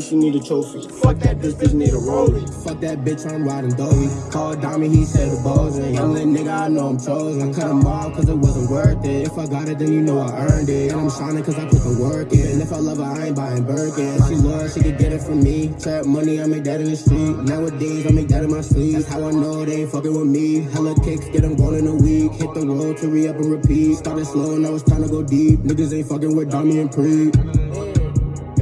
she need a trophy. Fuck that, this bitch need a rollie. Fuck that bitch, I'm riding doughy. Called Diamond, he said the balls in. Young little nigga, I know I'm chosen. Cut him off cause it wasn't worth it. If I got it, then you know I earned it. And I'm shining cause I put the work in. And If I love her, I ain't buying Birkin. She loyal, she could get it from me. Trap money, I make that in the street. Nowadays, I make that in my sleep. How I know they ain't fucking with me. Hella kicks, get them going in a week. Hit the road to re up and repeat. Started slow, now it's time to go deep. Niggas ain't fucking with Dummy and Pre.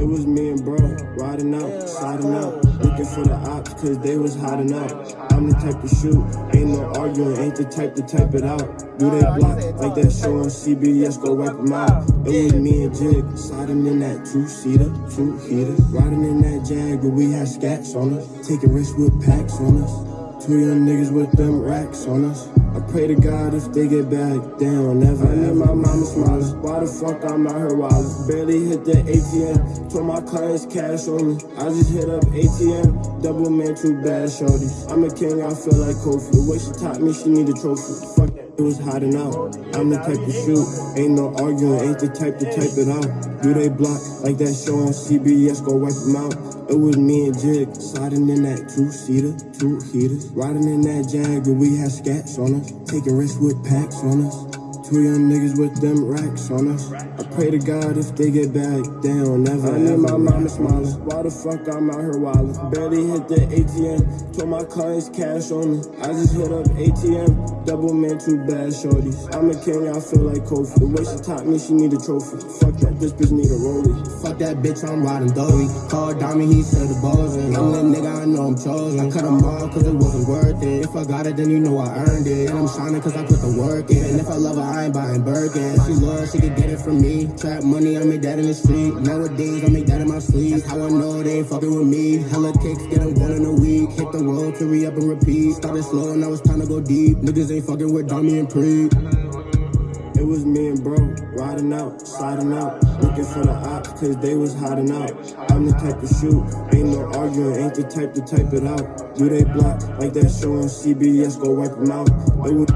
It was me and bro, riding out, sliding out, looking for the ops, cause they was hiding out. I'm the type to shoot, ain't no arguing, ain't the type to type it out. Do they block like that show on CBS, go wipe them out. It was me and Jig, sliding in that two-seater, two-heater, riding in that Jag, but we had scats on us, taking risks with packs on us. Two young niggas with them racks on us. I pray to God if they get back, they don't never. I need my mama smiling. Why the fuck I'm out here wildin'? Barely hit the ATM. Told my clients cash on me. I just hit up ATM. Double man, two bad shorties. I'm a king, I feel like Kofi. The way she taught me, she need a trophy. Fuck was hiding out. I'm the type to shoot. Ain't no arguing, ain't the type to type it out. Do they block like that show on CBS? Go wipe them out. It was me and Jig sliding in that two-seater, two heaters, riding in that Jag, but we had scats on us, taking risks with packs on us. Two young niggas with them racks on us. I pray to God if they get back, they don't never. I need my mama smiling. Why the fuck I'm out here wildin'? Barely hit the ATM. Told my clients cash on me. I just hit up ATM. Double man, two bad shorties. I'm a king, I feel like Kofi. The way she taught me, she need a trophy. Fuck that, this bitch need a rollie. Fuck that bitch, I'm riding doughy. Called Diamond, he said the balls. Young little nigga, I know I'm chosen. I cut him off cause it wasn't worth it. If I got it, then you know I earned it. And I'm shining cause I put the work in. And if I love her, I ain't buying Birkin. She loyal, she could get it from me. Trap money, I make that in the street. Nowadays, I make that in my sleep. How I know they ain't fucking with me. Hella kicks, get them going in a week. Hit the road to re up and repeat. Started slow, now it's time to go deep. Niggas ain't fucking with Dummy and Pre. It was me and bro, riding out, sliding out, looking for the ops, cause they was hiding out. I'm the type to shoot, ain't no arguing, ain't the type to type it out. Do they block like that show on CBS, go wipe them out. It was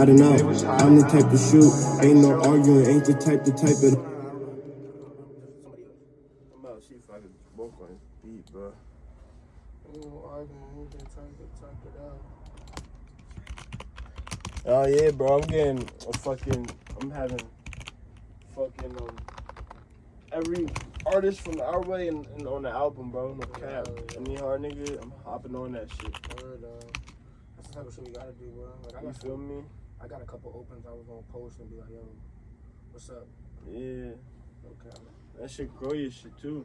hiding out. I'm the type to shoot. Ain't no arguing. Ain't the type to type it. I'm about to see if I can both on beat, bro. Oh yeah, bro. I'm getting a fucking. I'm having fucking um every artist from our way and, and on the album, bro. No cap. I mean, hard nigga. I'm hopping on that shit. Word, uh, that's the type of shit we gotta do, bro. Like, I You got, feel me? I got a couple opens I was gonna post and be like, yo, what's up? Yeah. Okay. That shit grow your shit too.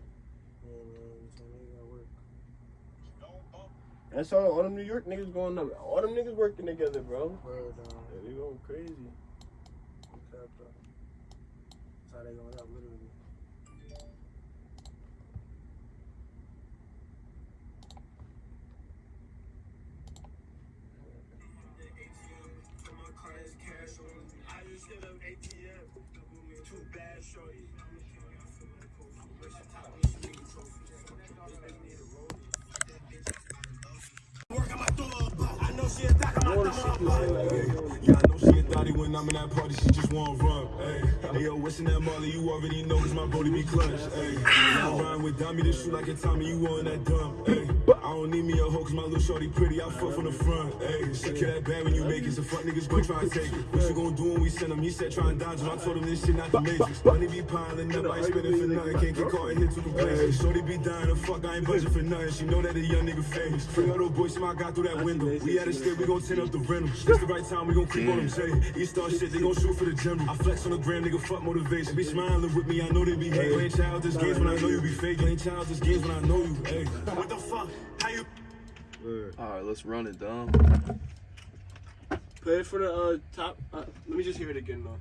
Yeah, man, you tell me you gotta work. That's all. All them New York niggas going up. All them niggas working together, bro. Word, uh, Yeah, they going crazy. okay, bro. That's how they going up, literally. When I'm in that party, she just wanna run. Hey, yo, what's in that Molly? You already know, cause my body be clutch. Hey, I rhyme with Dami to shoot like a Tommy, you on that dumb. I don't need me a hoe, cause my little shorty pretty, I fuck from the front. Hey, she kill that bad when you make it, so fuck niggas gon' try and take it. What you gon' do when we send him? He said try and dodge him, I told him this shit not the matrix. Money be piling up, I ain't spending for nothing, can't get caught in here to complain. Shorty be dying to fuck, I ain't budget for nothing, she know that a young nigga famous. Bring all those boys, my guy through that window. We at a state, we gon' turn up the rental. It's the right time, we gon' creep on them, say. East Star shit, they gon' shoot for the general. I flex on the gram, nigga, fuck motivation. Be smiling with me, I know they be hate. Playing childish games when I know you be fake. Playing childish games when I know you, hey. What the fuck? How you? All right, let's run it, Dom. Play it for the uh, top. Uh, let me just hear it again though.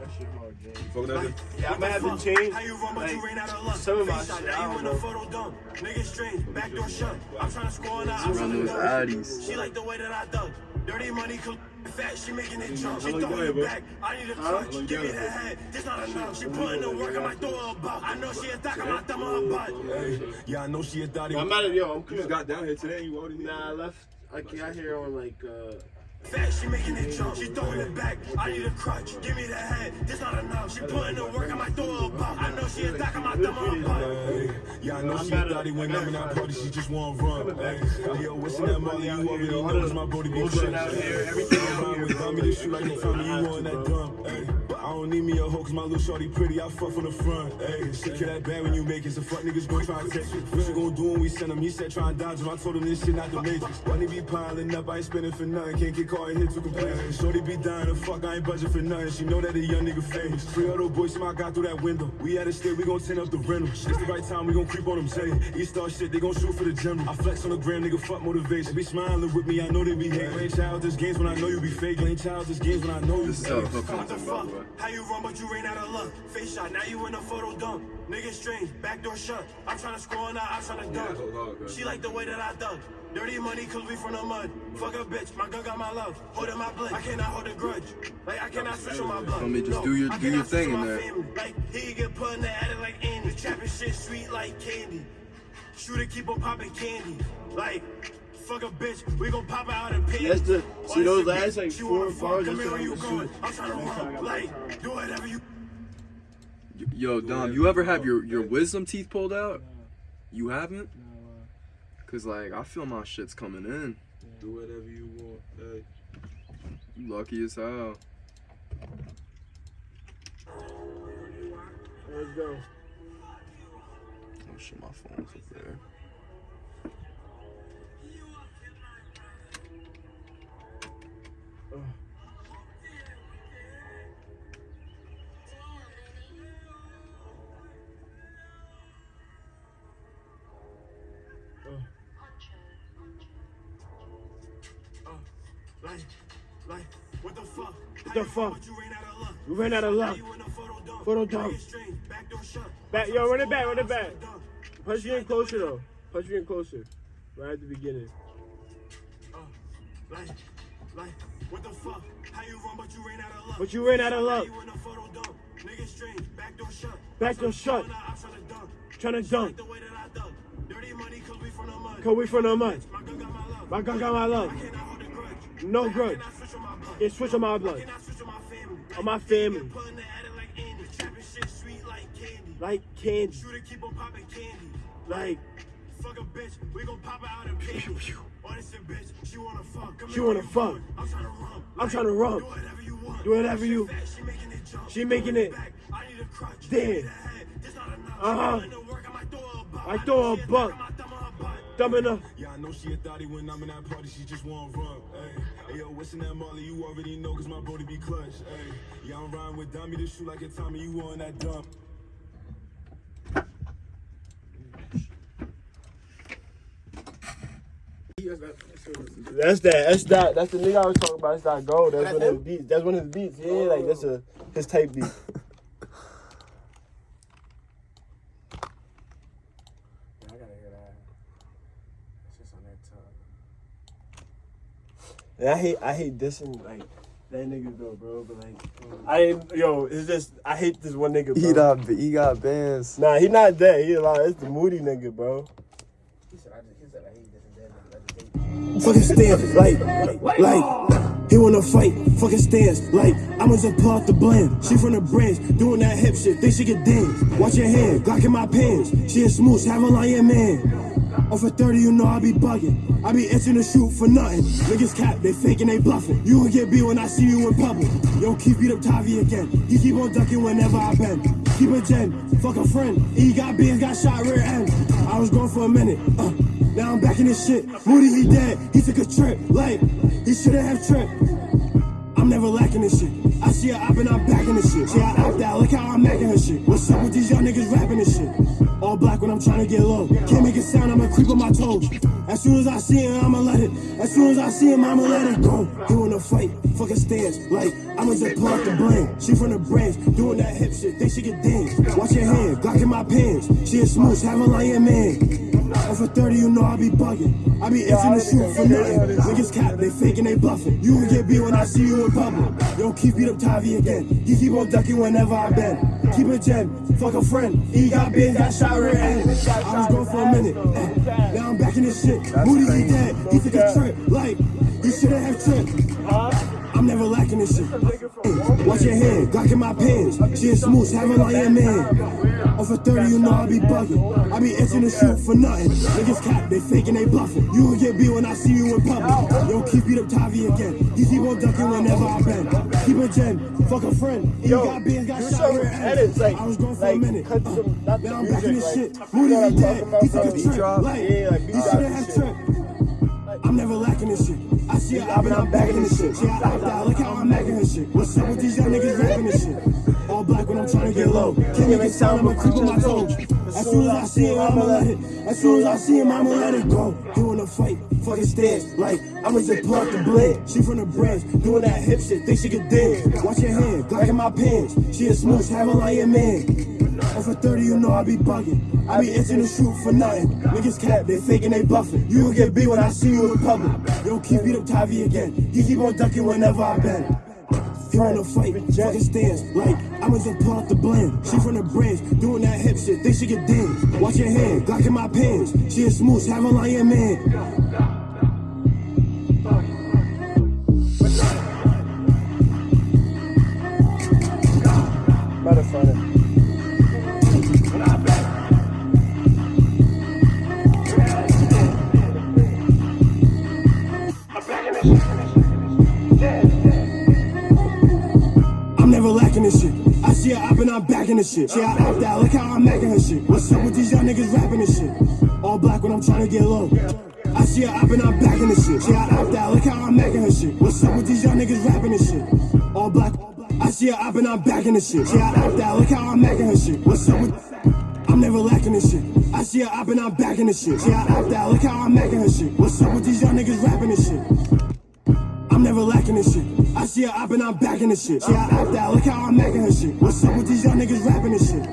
That shit hard, James. Fuck that. Yeah, I'm gonna have to change How you run, but you ran out of luck. some of my Face shit. I Now you don't in a know. photo dump. Niggas strange, backdoor shut. I'm trying to score on the outside. Run the those door. addies. She like the way that I dug. Dirty money, fat, she making it jump. She throwing it back. I need a clutch. Give me that head. This not enough. She putting the work. I might throw her a buck. I know she a thot. I might thumb her butt. Hey, yeah, I know she a thotty. I'm out of yo. I'm You just got down here today. You already Nah, I left. I got here on like uh. Fat, she making it jump. She throwing it back. I need a crutch. Give me that head. This not enough. She putting the work. I might throw her a buck. I know she a thot. I might thumb her butt. Hey, yeah, I know she a thotty when I'm in that party. She just want run. Hey, yo, what's in that molly? You already know it's my booty be Bullshit clutch. out here, Hey, everything I'm out here, with bro. Tommy to shoot like you tell me you on that dump. Hey, but I don't need me a hoe 'cause my little shorty pretty. I fuck from the front. Hey, shit kill that bad when you make it. So fuck niggas gon' try and test you. What you gon' do when we send him? He said try and dodge him. I told him this shit not the matrix. Money be piling up. I ain't spending for nothing. Can't get caught in here too complacent. Shorty be dying to fuck. I ain't budget for nothing. She know that a young nigga famous. Three other boys somehow got through that window. We at a state. We gon' turn up the rental. It's the right time. We gon' creep on them. Say, East Star shit. They gon' shoot for the general. I flex on the gram. Nigga fuck motivation. Be smiling with me. I know they be hating. Playing childish games when I know you be fake. Playing childish games when I know you This is how the fake. What the comes in, by fuck? How you run, but you ran out of luck. Face shot, now you in a photo dump. Nigga strange, backdoor shut. I'm trying to score on that, I'm trying to dunk. She like the way that I dug. Dirty money, cause we from the mud. Fuck a bitch, my gun got my love. Holding my blood, I cannot hold a grudge. Like, I cannot switch on my blood. Homie, just No, do your- I do your cannot switch thing on in my there. family. Like, he get put in the attic like Andy. Trapping shit sweet like candy. Shooter keep on popping candy. Like, fuck a bitch, we gon' pop out and pay. That's the- see those last, like, four bars, Come that's here what where you I'm going. shooting. I'm trying to Next run. Like, do whatever you. Yo, Dom, you ever have your, your wisdom teeth pulled out? You haven't? Cause like I feel my shit's coming in. Do whatever you want. Hey. You lucky as hell. Let's go. Oh shit, my phone's up there. Like, like, what the fuck? What the fuck? You ran out of luck. We ran out of luck. You photo dump. Photo dump. Niggas strange, shut. Back, yo, run it back, run it back. Punch me in closer though. Punch me in closer. Right at the beginning. Uh, like, like, what the fuck? How you run, but you ran out of luck. But you ran out of luck. You in a photo dump. Niggas strange, backdoor shut. Backdoor shut. I'm trying to dunk. Trying to dunk. the way that I dunk. Dirty money, cause we from the mud. Cause we from the mud. My gun got my love. My gun got my love. No grudge. Cannot switch on my blood. On my family. Like candy. Like candy. Fuck a bitch, we gon' pop out and pay. Honest bitch, she wanna fuck. Come She wanna fuck. I'm trying to run. I'm trying to run. Do whatever you want. Do whatever you- She making it jump. She making it. Back, I need a crutch. Damn. The work, I throw a buck. I throw her a know she buck. I might thumb her a butt. Yeah, I know she a thotty when I'm in that party, she just want run. Hey, hey yo, what's in that molly? You already know, cause my body be clutch. Hey, yeah, I'm riding with Dummy to shoot like a Tommy, you on that dump. That's that. That's that. That's the nigga I was talking about. That's that gold. That's one of his beats. That's one of his beats. Yeah, like that's a his type beat. I gotta hear that. It's just on that tongue. And I hate I hate dissing like that nigga though, bro. But like I yo. It's just I hate this one nigga. Bro. He got he got bands. Nah, he not that. He a lot. It's the moody nigga, bro. He said, I just, he said, I hate this and that. I just. Fucking stance, like, like, he wanna fight, fucking stance, like, I'ma just pull out the blend. She from the branch, doing that hip shit, think she can dance. Watch your hand, Glock in my pants. She a smooth, have a lion man. Off at 30, you know I be bugging. I be itching to shoot for nothing. Niggas cap, they faking, they bluffing. You gon' get beat when I see you in public. Yo, keep beat up Tavi again. He keep on ducking whenever I bend. Keep a gen, fuck a friend. He got beans, got shot rear end. I was gone for a minute. Uh, now I'm back in this shit. Moody, he dead. He took a trip. Like, he shouldn't have tripped. I'm never lacking this shit. I see her up and I'm back in the shit. See, I act out, look how I'm making her shit. What's up with these young niggas rapping this shit? All black when I'm trying to get low. Can't make a sound, I'ma creep on my toes. As soon as I see him, I'ma let it. As soon as I see him, I'ma let it go. Doing a fight, fucking stance. Like, I'ma just pull the blame. She from the branch, doing that hip shit. Think she get dinged. Watch your hand, Glock in my pants. She a smooch, have a lion man. For 30, you know I be bugging. I be itching to shoot for nothing. Niggas cap, they faking, they bluffing. You will get beat when I see you in public. Yo, keep beat up Tavi again. He keep on ducking whenever I bend. Keep it gen, fuck a friend. He got big, got shot in. I was gone for a minute. eh. Now I'm back in this shit. Moody, he dead. He took a trip. Like, he shouldn't have tripped. I'm never lacking this shit. Watch your hand, Glock in my pants. She a smooth, have a lion man. Over 30, you know I be bugging. I be itching to shoot for nothing. Niggas cap, they faking, they bluffing. You will get beat when I see you in public. Yo, keep beat up Tavi again. He keep on ducking whenever I bend. Keep it gen, fuck a friend. He Yo, got beans, got shot some rear end. like- I was gone for a like, minute. cut Uh, some- now I'm back in this like, shit. you Moody, he dead. He took a trip. Like, Yeah, like, he beat shoulda had shit. trip. I'm never lacking this shit. I see up and I'm back this shit. See, I look how I'm making this shit. What's up with these young niggas rapping this shit? All black when I'm trying to get low. Can't make a sound, I'ma creep on my toes. As soon as I see him, I'ma let it. As soon as I see him, I'ma let it go. Doing a fight, fucking stance. Like, I'ma just out the blade. She from the branch, doing that hip shit. Think she can dance. Watch your hand, Glock in my pants. She a smooth, have a lion man. And for 30, you know I be bugging. I be itching to shoot for nothing. Niggas cap, they faking, they bluffing. You will get beat when I see you in public. Yo, keep beat up Tavi again. He keep on ducking whenever I bend. He wanna fight, fucking stance. Like, I'ma just pull out the blend. She from the branch, doing that hip shit. Think she get dinged. Watch your hand, Glock in my pants. She a smooth, have a lion man. I'm back in this shit. See, I act out, look how I'm making her shit. What's up with these young niggas rapping this shit? All black when I'm trying to get low. I see her up and I'm back in this shit. See, I act out, look how I'm making her shit. What's up with these young niggas rapping this shit? All black. I see her up and I'm back in this shit. See, I act out, look how I'm making her shit. What's up with. I'm never lacking this shit. I see her up and I'm back in this shit. See, I act out, look how I'm making her shit. What's up with these young niggas rapping this shit? I'm never lacking this shit. I see her up and I'm back in this shit. See, I act out, look how I'm making this shit. What's up with these young niggas rapping this shit?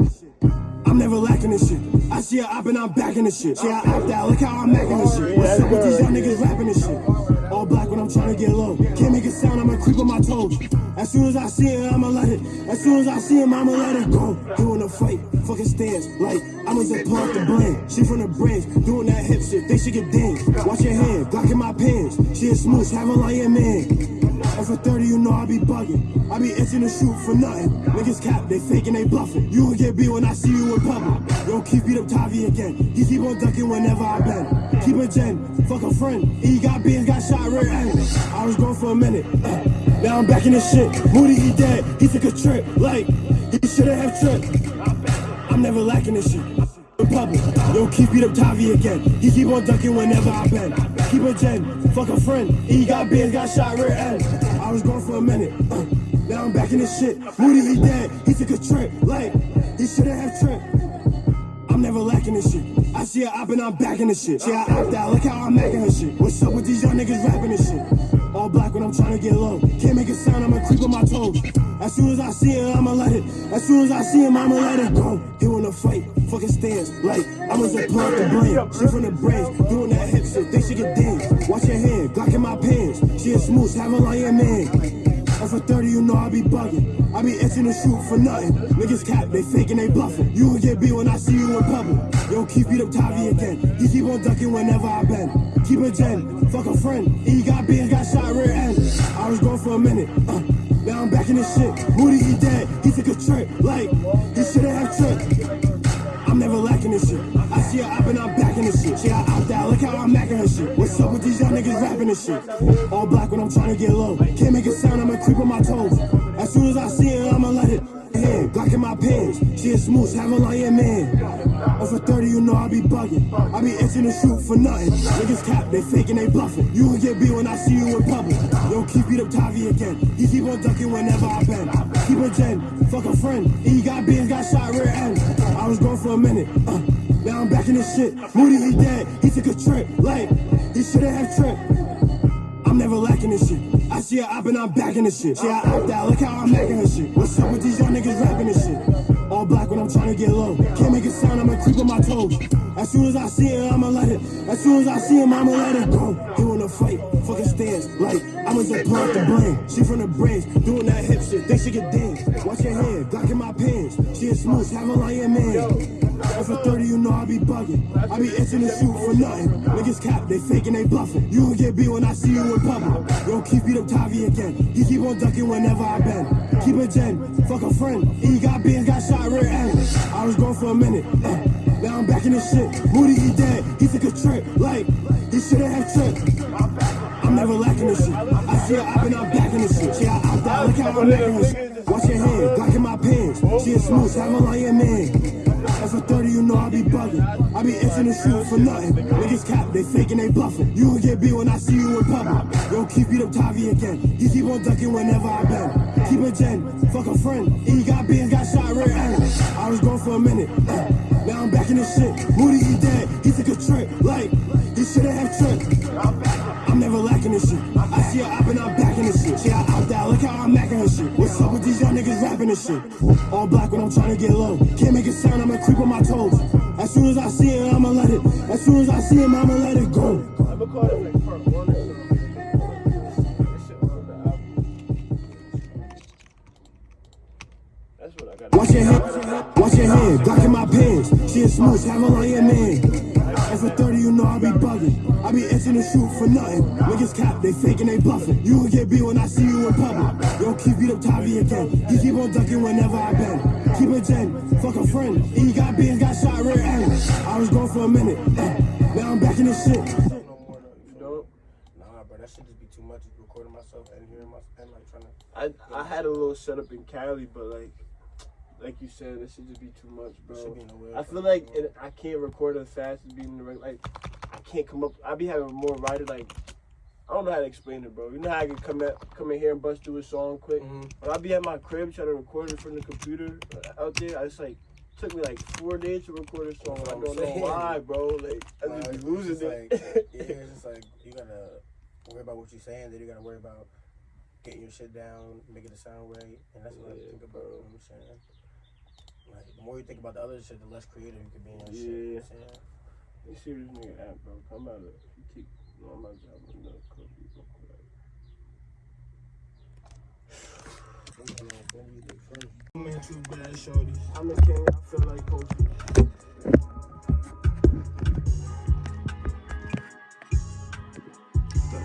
I'm never lacking this shit. I see her up and I'm back in this shit. See, I act out, look how I'm making this shit. What's up with these young niggas rapping this shit? All black to get low. Can't make a sound, I'ma creep on my toes. As soon as I see him, I'ma let it. As soon as I see him, I'ma let it go. Doing a fight, fucking stance. Like, I'ma just pull out the blame. She from the branch, doing that hip shit. Think she get dinged. Watch your hand, Glock in my pants. She a smooth, have a lion man. And for 30, you know I be bugging. I be itching to shoot for nothing. Niggas cap, they faking, they bluffing. You will get beat when I see you in public. Yo, keep beat up Tavi again. He keep on ducking whenever I bend. Keep it gen, fuck a friend. He got beans, got shot rear end. I was gone for a minute. uh, now I'm back in this shit. Moody, he dead. He took a trip. Like, he shouldn't have tripped. I'm never lacking this shit. In public, yo, keep beat up Tavi again. He keep on ducking whenever I bend. Keep it gen, fuck a friend. He got beans, got shot rear end. I was gone for a minute. uh, now I'm back in this shit. Moody, he dead. He took a trip. Like, he shouldn't have tripped. I'm never lacking this shit. I see her up and I'm back in this shit. See, I act out, look how I'm making her shit. What's up with these young niggas rapping this shit? All black when I'm trying to get low. Can't make a sound, I'ma creep on my toes. As soon as I see him, I'ma let it. As soon as I see him, I'ma let it go. He wanna fight, fucking stance. Like, I'ma just pull out the blame. She from the branch, doing that hip shit. Think she can dance. Watch your hand, Glock in my pants. She a smooth, have a lion man. For 30, you know I be bugging. I be itching to shoot for nothing. Niggas cap, they faking, they bluffing. You will get beat when I see you in public. Yo, keep beat up Tavi again. He keep on ducking whenever I bend. Keep it gen, fuck a friend. He got beans, got shot rear end. I was gone for a minute. uh, now I'm back in this shit. Moody, he dead. He took a trip. Like, he shouldn't have tripped. I'm never lacking this shit. I see her up and I'm back shit. See, I opt out, look how I'm macking her shit. What's up with these young niggas rapping this shit? All black when I'm trying to get low. Can't make a sound, I'ma creep on my toes. As soon as I see her, I'ma let it. Hand, Glock in my pants. She a smooch, have a lion man. Over 30, you know I be bugging. I be itching to shoot for nothing. Niggas cap, they faking, they bluffing. You will get beat when I see you in public. Yo, keep beat up Tavi again. He keep on ducking whenever I bend. Keep a gen, fuck a friend. He got beans, got shot rear end. I was gone for a minute. Uh, now I'm back in this shit. Moody, he dead. He took a trip. Like, he shouldn't have tripped. I'm never lacking this shit. I see her up and I'm back in this shit. See, I opt out. Look how I'm making her shit. What's up with these young niggas rapping this shit? All black when I'm trying to get low. Can't make a sound, I'ma creep on my toes. As soon as I see it, I'ma let it. As soon as I see him, I'ma let it go. Wanna fight, fucking stance. Like, I'ma just pull out the brain. She from the brains, doing that hip shit. Think she can dance. Watch your hand, Glock in my pants. She a smooth, have a lion man. Over 30, you know I be bugging. I be itching to shoot for nothing. Niggas cap, they faking, they bluffing. You will get beat when I see you in public. Yo, keep beat up Tavi again. He keep on ducking whenever I bend. Keep a gen, fuck a friend. He got beans, got shot rear end. I was gone for a minute. Uh, now I'm back in this shit. Moody, he dead. He took a trip. Like, he shouldn't have tripped. I'm never lacking this shit. I see her up and I'm back in this shit. She out, out there, look how I'm making. Watch your hand, Glock in my pants. She is smooth, have a lion man. As a 30, you know I be bugging. I be itching to shoot for nothing. Niggas cap, they faking, they bluffing. You will get beat when I see you in public. Yo, keep beat up Tavi again. He keep on ducking whenever I bend. Keep a gen, fuck a friend. He got beans, got shot rear end. I was gone for a minute. Eh. In this shit. Moody, he dead. He took a trip. Like, he shouldn't have tripped. I'm never lacking this shit. I see her up and I'm back in this shit. She out, out look how I'm macking her shit. What's up with these young niggas rapping this shit? All black when I'm trying to get low. Can't make a sound, I'ma creep on my toes. As soon as I see it, I'ma let it. As soon as I see him, I'ma let it go. Watch your hand, watch your hand, Glock in my pants. She a smooth, have a lion man. As a 30, you know I be bugging. I be itching to shoot for nothing. Niggas cap, they faking, they bluffing. You will get beat when I see you in public. Yo, keep beat up Tavi again. He keep on ducking whenever I bend. Keep a gen, fuck a friend. He got beans, got shot rear end. I was gone for a minute. Uh, now I'm back in this shit. No more though. You don't? Nah, bro, that should just be too much. Recording myself and hearing myself and like trying to. I I had a little setup in Cali, but like like you said, it should just be too much, bro. Should be in the way. I feel like it, I can't record as fast as being in the like I can't come up. I be having more writer like I don't know how to explain it, bro. You know how I can come at come in here and bust through a song quick. Mhm. When I be at my crib trying to record it from the computer uh, out there, I just like took me like four days to record a song. I don't I'm know saying. why, bro. Like I just be losing it. Like, yeah, it's just like you gotta worry about what you're saying, then you gotta worry about getting your shit down, making it sound right, and that's what I think about. bro. You know what I'm saying? Like the more you think about the other shit, the less creative you can be in your shit. You know what I'm saying? You see this nigga at, bro. Come out of you keep on my job with no cookie real quick. Man, too bad, shorty. I'm a king, I feel like Kofi.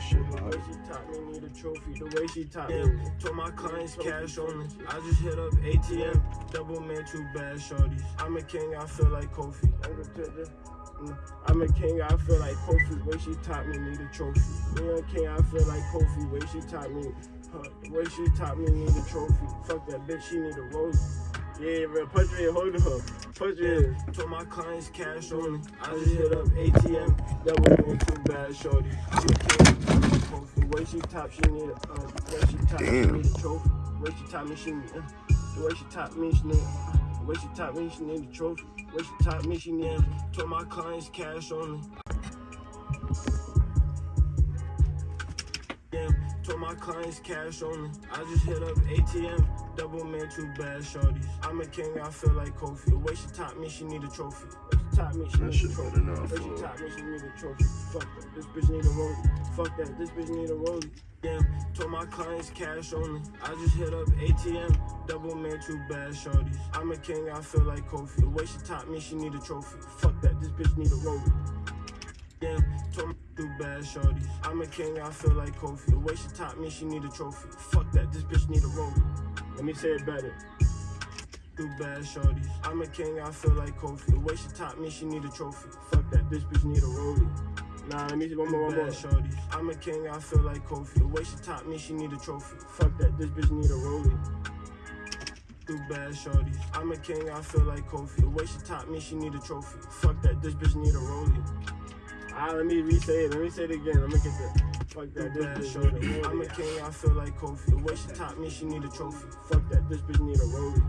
Shit The way she taught me need a trophy. The way she taught me. Told my clients cash only. I just hit up ATM. Double man, too bad, shorties. I'm a king, I feel like Kofi. I'm gonna tell you. I'm a king, I feel like Kofi. Way she taught me need a trophy. Me a king, I feel like Kofi. Way she taught me, huh, the way she taught me need a trophy. Fuck that bitch, she need a rose. Yeah, bro, punch me and hold her. Punch me. Told my clients cash only. I just hit up ATM. That was me too bad, shorty. I'm a king, I feel like Kofi. Way she taught, she need a, uh, way she taught me she need a trophy. Way she taught me she need, uh, the way she taught me she need, uh, the way she taught me she need a trophy. The way she taught me she need, told my clients cash only. Yeah, told my clients cash only. I just hit up ATM. Double man, too bad, shorties. I'm a king, I feel like Kofi. The way she taught me, she need a trophy. Way she taught me, she That need a trophy. better not The way she taught me, she need a trophy. Fuck that, this bitch need a rollie. Fuck that, this bitch need a rollie. Yeah, told my clients cash only. I just hit up ATM. Double man, too bad, shorties. I'm a king, I feel like Kofi. The way she taught me, she need a trophy. Fuck that, this bitch need a rollie. Told me too bad, shorties. I'm a king, I feel like Kofi. The way she taught me, she need a trophy. Fuck that, this bitch need a rollie. Let me say it better. Do bad, shorties. I'm a king, I feel like Kofi. The way she taught me, she need a trophy. Fuck that, this bitch need a rollie. Nah, let me see one more, one more. Shorties. I'm a king, I feel like Kofi. The way she taught me, she need a trophy. Fuck that, this bitch need a rollie. Do bad shorties. I'm a king, I feel like Kofi. The way she taught me, she need a trophy. Fuck that, this bitch need a rollie. Ah, let me re-say it. Let me say it again. Let me get the. Fuck that. This bitch shorty. need a I'm a king, I feel like Kofi. The way she taught me, she need a trophy. Fuck that, this bitch need a rollie.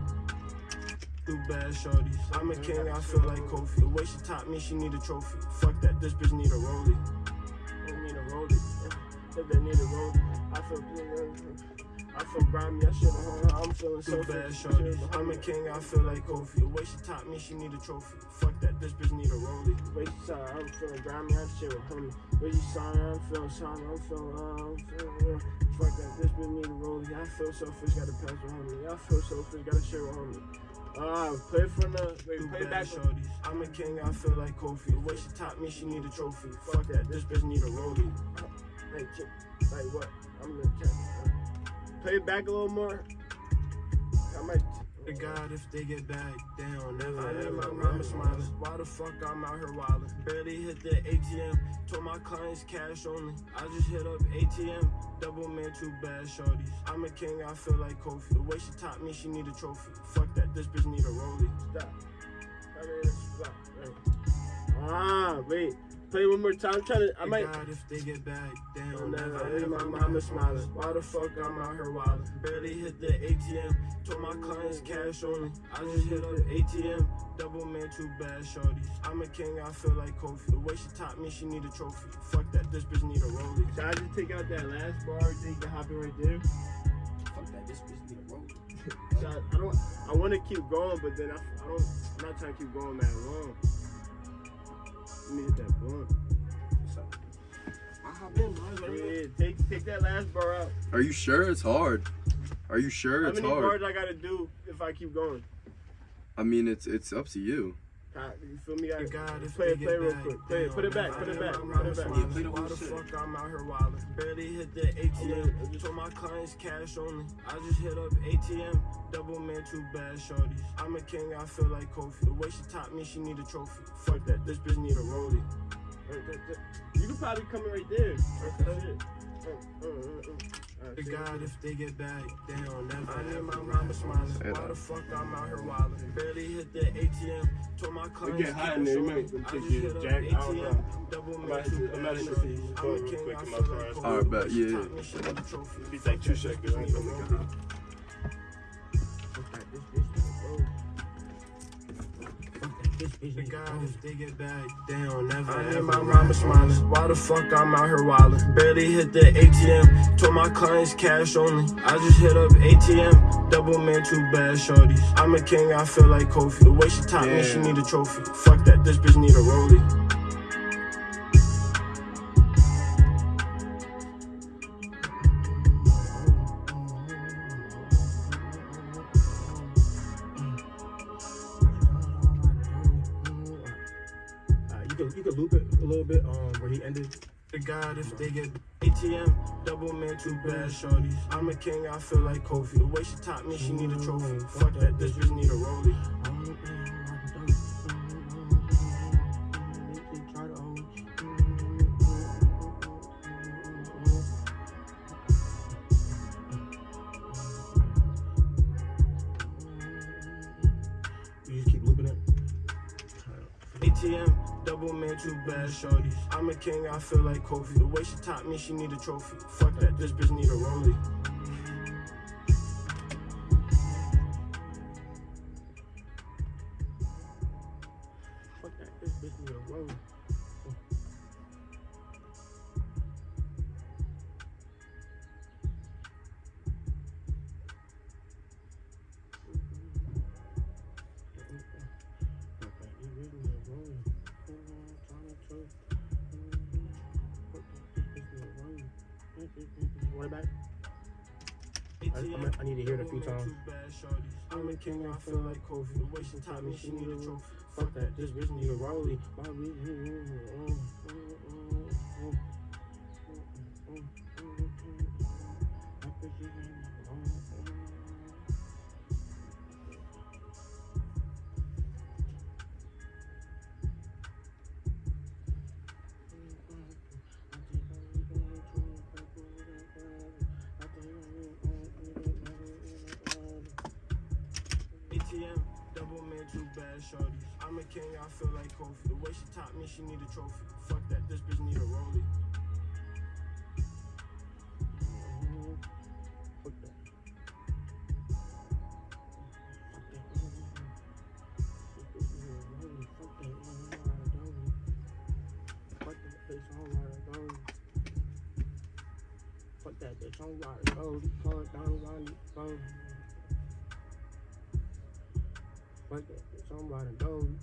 Two bad shorties. I'm a king, I feel like Kofi. The way she taught me, she need a trophy. Fuck that, this bitch need a rollie. They need a rollie. If they need a rollie, I feel I feel grimy. I should have. I'm feeling so bad shorties. I'm a king, I feel like Kofi. The way she taught me, she need a trophy. Fuck that, this bitch need a rollie. Wait, sorry, I'm feeling grimy. I'm shit with homie. Wait, you sorry? I'm feeling sorry. I'm feeling. Uh, I'm feeling. Uh, fuck that. This bitch need a rollie. I feel selfish. Gotta pass with homie. I feel selfish. Gotta share with homie. Ah, play from the. Wait, play back. Shorties. I'm a king, I feel like Kofi. The way she taught me, she need a trophy. Fuck that, this bitch need a rollie. hey, chick. Like what? I'm gonna check. Play it back a little more. I might. To God, if they get back down, never I need ever. my Mama smiling. Why the fuck I'm out here wildin'? Barely hit the ATM. Told my clients cash only. I just hit up ATM. Double man, two bad shorties. I'm a king, I feel like Kofi. The way she taught me, she need a trophy. Fuck that, this bitch need a rollie. Stop. Stop. Ah, wait. Play one more time. I'm trying to. I might. God, if they get back down, Oh, never never, my My mama mama smiling. smiling. Why the fuck I'm out here wildin'? Barely hit the ATM. Told my clients cash only. I just hit up ATM. Double man, two bad shorties. I'm a king, I feel like Kofi. The way she taught me, she need a trophy. Fuck that, this bitch need a rollie. Should I just take out that last bar? Think you can hop in right there? Fuck that, this bitch need a rollie. Should I, I don't. I want to keep going, but then I, I don't. I'm not trying to keep going that long. Let me hit that blunt. I hop in, bro. Let me know. Yeah, take take that last bar out. Are you sure it's hard? Are you sure How it's many bars I gotta do if I keep going? I mean, it's it's up to you. God, you feel me? I, God, if play it, play it real quick. Play it, put it back, put it back, put it back. play the whole Why the fuck I'm out here wildin'? Barely hit the ATM. Told my clients cash only. I just hit up ATM. Double man, two bad shorties. I'm a king, I feel like Kofi. The way she taught me, she need a trophy. Fuck that, this bitch need a rollie. You could probably come in right there. That's it. Alright, To? God, if they get back down, never I need my mama smiling. Why the fuck I'm out here wildin'? Barely hit the ATM. Told my clients get high in there, you only. might I take just your hit up jack, I don't know. ATM. Double I man, might two hit- I bad might hit shorties. the I'm phone a real king, quick I in my feel car. like Kofi. Alright, bet, The way she yeah. taught me, she need a trophy. Be like two seconds. Rollie. if they get back down, never I I need need my mama smiling. Why the fuck I'm out here wildin'? Barely hit the ATM. Told my clients cash only. I just hit up ATM. Double man, two bad shorties. I'm a king, I feel like Kofi. The way she taught me, she Yeah. need a trophy. Fuck that, this bitch need a rollie. If they get ATM, double man, two bad shorties. I'm a king, I feel like Kofi. The way she taught me, she need a trophy. Fuck that, this bitch need a rollie. ATM, double man, two bad shorties. I'm a king, I feel like Kofi. The way she taught me, she need a trophy. Fuck that, this bitch need a rollie. King, I feel like Kofi. The way she taught me, she need a trophy. Fuck that. This bitch need a rollie. I feel like Kofi. The way she taught me, she need a trophy. Fuck that, this bitch need a rollie. Fuck that. Fuck that bitch, I'm riding gold. Call it down, riding gold. Fuck that I'm riding.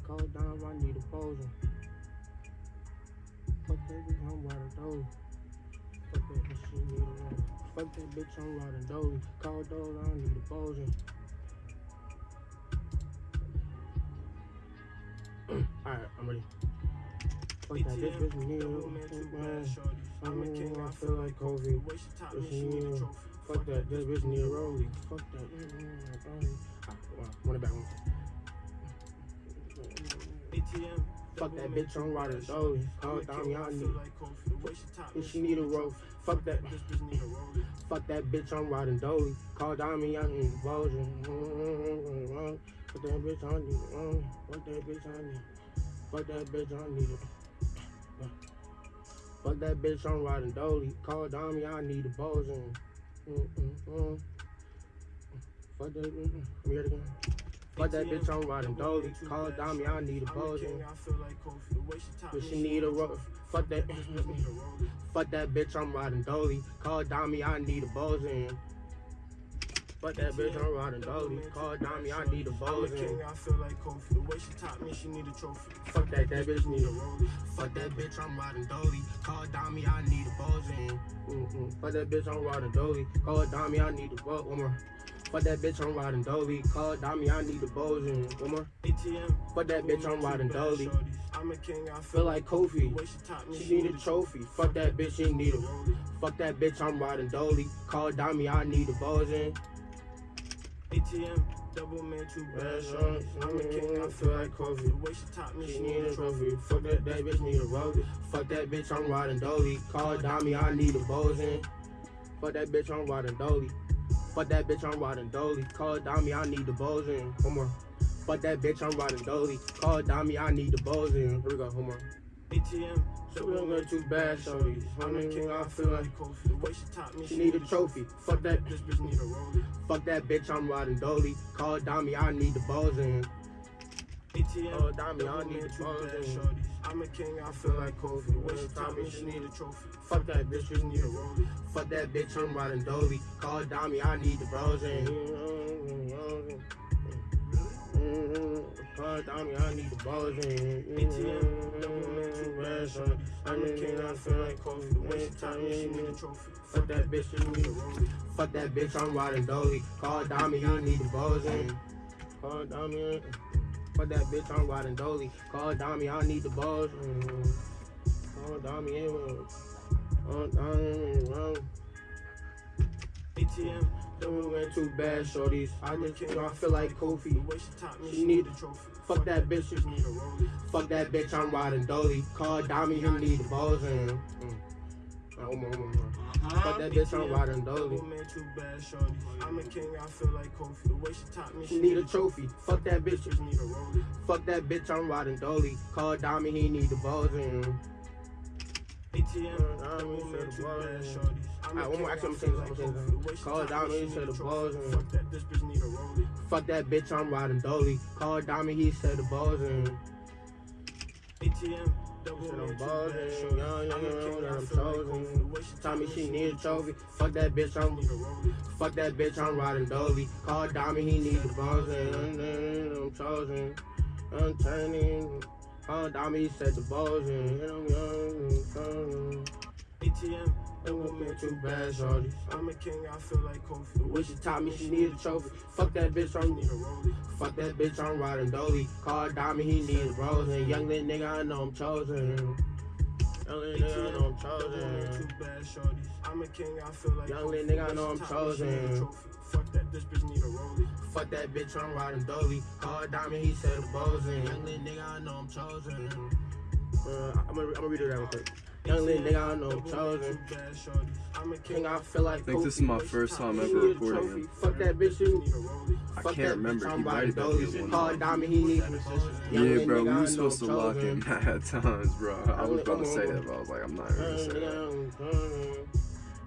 Call it down, I need a poser. Fuck that bitch, I'm riding gold. Fuck that bitch, she need a roll. Fuck that bitch, I'm riding dolly. Call dolly, I need a poser. Alright, I'm ready. Fuck that bitch, bitch, need a Double man, two bad man. shorties. I'm a king, I feel like Kofi. The way she taught me, Bitch, need a. Fuck that, this bitch need a rollie. Fuck that. mm, mm, mm, mm. Alright, well, run it back one. ATM. Fuck that bitch, I'm riding dolly. Call down, y'all need. like Kofi. The way she taught me, If she need a roll, fuck that. This bitch need a rollie. Fuck that bitch, I'm riding dolly. Call down me, I need a version. Fuck that bitch, I need it. Mm, Fuck that bitch, I need. Fuck that bitch, I need it. Fuck that bitch, I'm riding dolly. Call me, I need a. Mm, mm, mm. Fuck that, mm, mm. Let me hear it again. Fuck that bitch, I'm riding dolly. Call down me, I need a version. king, I feel like Kofi. The way she But she need a roll. Fuck that. This bitch need a rollie. Fuck that bitch, I'm riding dolly. Call down me, I need a buzzing. Fuck that bitch, I'm riding dolly. Call me, I need a buzzing. I feel like Kofi. The way she taught me, she need a trophy. Fuck that, that bitch need a rollie. Fuck that bitch, I'm riding dolly. Call me, I need a. Mm-mm. Fuck that bitch, I'm riding dolly. Call me, I need a buzz. One more. Fuck that bitch, I'm riding dolly. Call me, I need the a buzzing. One more. ATM. Fuck that bitch, I'm riding dolly. I'm a king, I Feel like Kofi. She taught me, She need a trophy. Fuck that bitch, she need a. Fuck that bitch, I'm riding dolly. Call me, I need the a buzzing. ATM. Double man, two bad shorties. I'm a king, I feel like Kofi. The way she taught me, She need a trophy. Fuck that, that bitch need a rollie. Fuck that bitch, I'm riding dolly. Call me, I need a buzzing. Fuck that bitch, I'm riding dolly. Fuck that bitch, I'm riding dolly. Call me, I need the balls in. One more. Fuck that bitch, I'm riding dolly. Call me, I need the buzzing. Here we go, one more. ATM. So we don't got too bad, shorties. I'm a Honey, king, I I feel like like Kofi. The way she taught me, she need a trophy. Fuck that, This bitch need a rollie. fuck that bitch, I'm riding dolly. Call me, I need the buzzing. ATM. Oh, down me, I need the two bad buzzing. shorties. I'm a king, I feel like Kofi. The way she taught me, she need a trophy. Fuck that bitch, you Need a rollie. Fuck that bitch, I'm riding dolly. Call me, I need the buzzing. Mm-hmm, mm-hmm. Call down me, I need the buzzing. ATM. Double man, two bad shorties. I'm a king, I feel like Kofi. She taught me, she need a trophy. Fuck that mm-hmm. bitch, you need a rollie. Fuck that bitch, I'm riding dolly. Call me, I need the buzzing. Call down me. Fuck that bitch, I'm riding dolly. Call down I need the down me, Call down me, ATM. Don't went too bad, shorties. I just, you know, I feel like Kofi. she She she need- a trophy. Fuck that bitch, Just need a rollie. Fuck that bitch, I'm riding dolly. Call me, he need the buzzing. Mm. Alright, one more, one more, one more. Fuck that bitch, I'm riding dolly. Double man, two bad shorties. I'm a king, I feel like Kofi. The way she taught me, She need a trophy. Fuck that bitch. Just need a rollie. Fuck that bitch, I'm riding dolly. Call me, he need the buzzing. ATM. I Double mean, man, said two the bad buzzing. shorties. I'm a Alright, one more. king, I'm saying I'm like saying The way Call me, me, said need the balls buzzing. Fuck that, bitch need a rollie. Fuck that bitch, I'm riding dolly. Call me, he said the buzzing. ATM. Man, I'm shorties. Young, I'm that I'm chosen. way she need a trophy. Fuck that bitch, I'm. Fuck that bitch, I'm riding dolly. Call me, he need the buzzing. I'm chosen. I'm turning. Call me, he said the buzzing. I'm young, young. ATM. It Double won't two too bad bad, shorties. shorty. I'm a king, I feel like Kofi. The When she taught me she need a trophy. Fuck that bitch, I'm need a rollie. Fuck that bitch, I'm riding dolly. Call down me, he needs a buzzing. Young little nigga, I know I'm chosen. Young little nigga, I know I'm chosen. two bad shorties. I'm a king, I feel like Young Kofi. little The nigga, I know I'm taught me, she need a chosen. trophy. Fuck that, this bitch need a rollie. Fuck that bitch, I'm riding dolly. Call down me, he said the buzzing. Young little nigga, I know I'm chosen. Uh, I'm gonna, I'm gonna read it out real quick. Young little nigga, I know I'm chosen. King, I feel like I think this is my first time ever He need a recording it. Fuck that bitch, you. I can't remember. He might have been one. Diamond, he need. Yeah, bro, we were supposed to lock in mad times, bro. I was about to say that, but I was like, I'm not even gonna say that.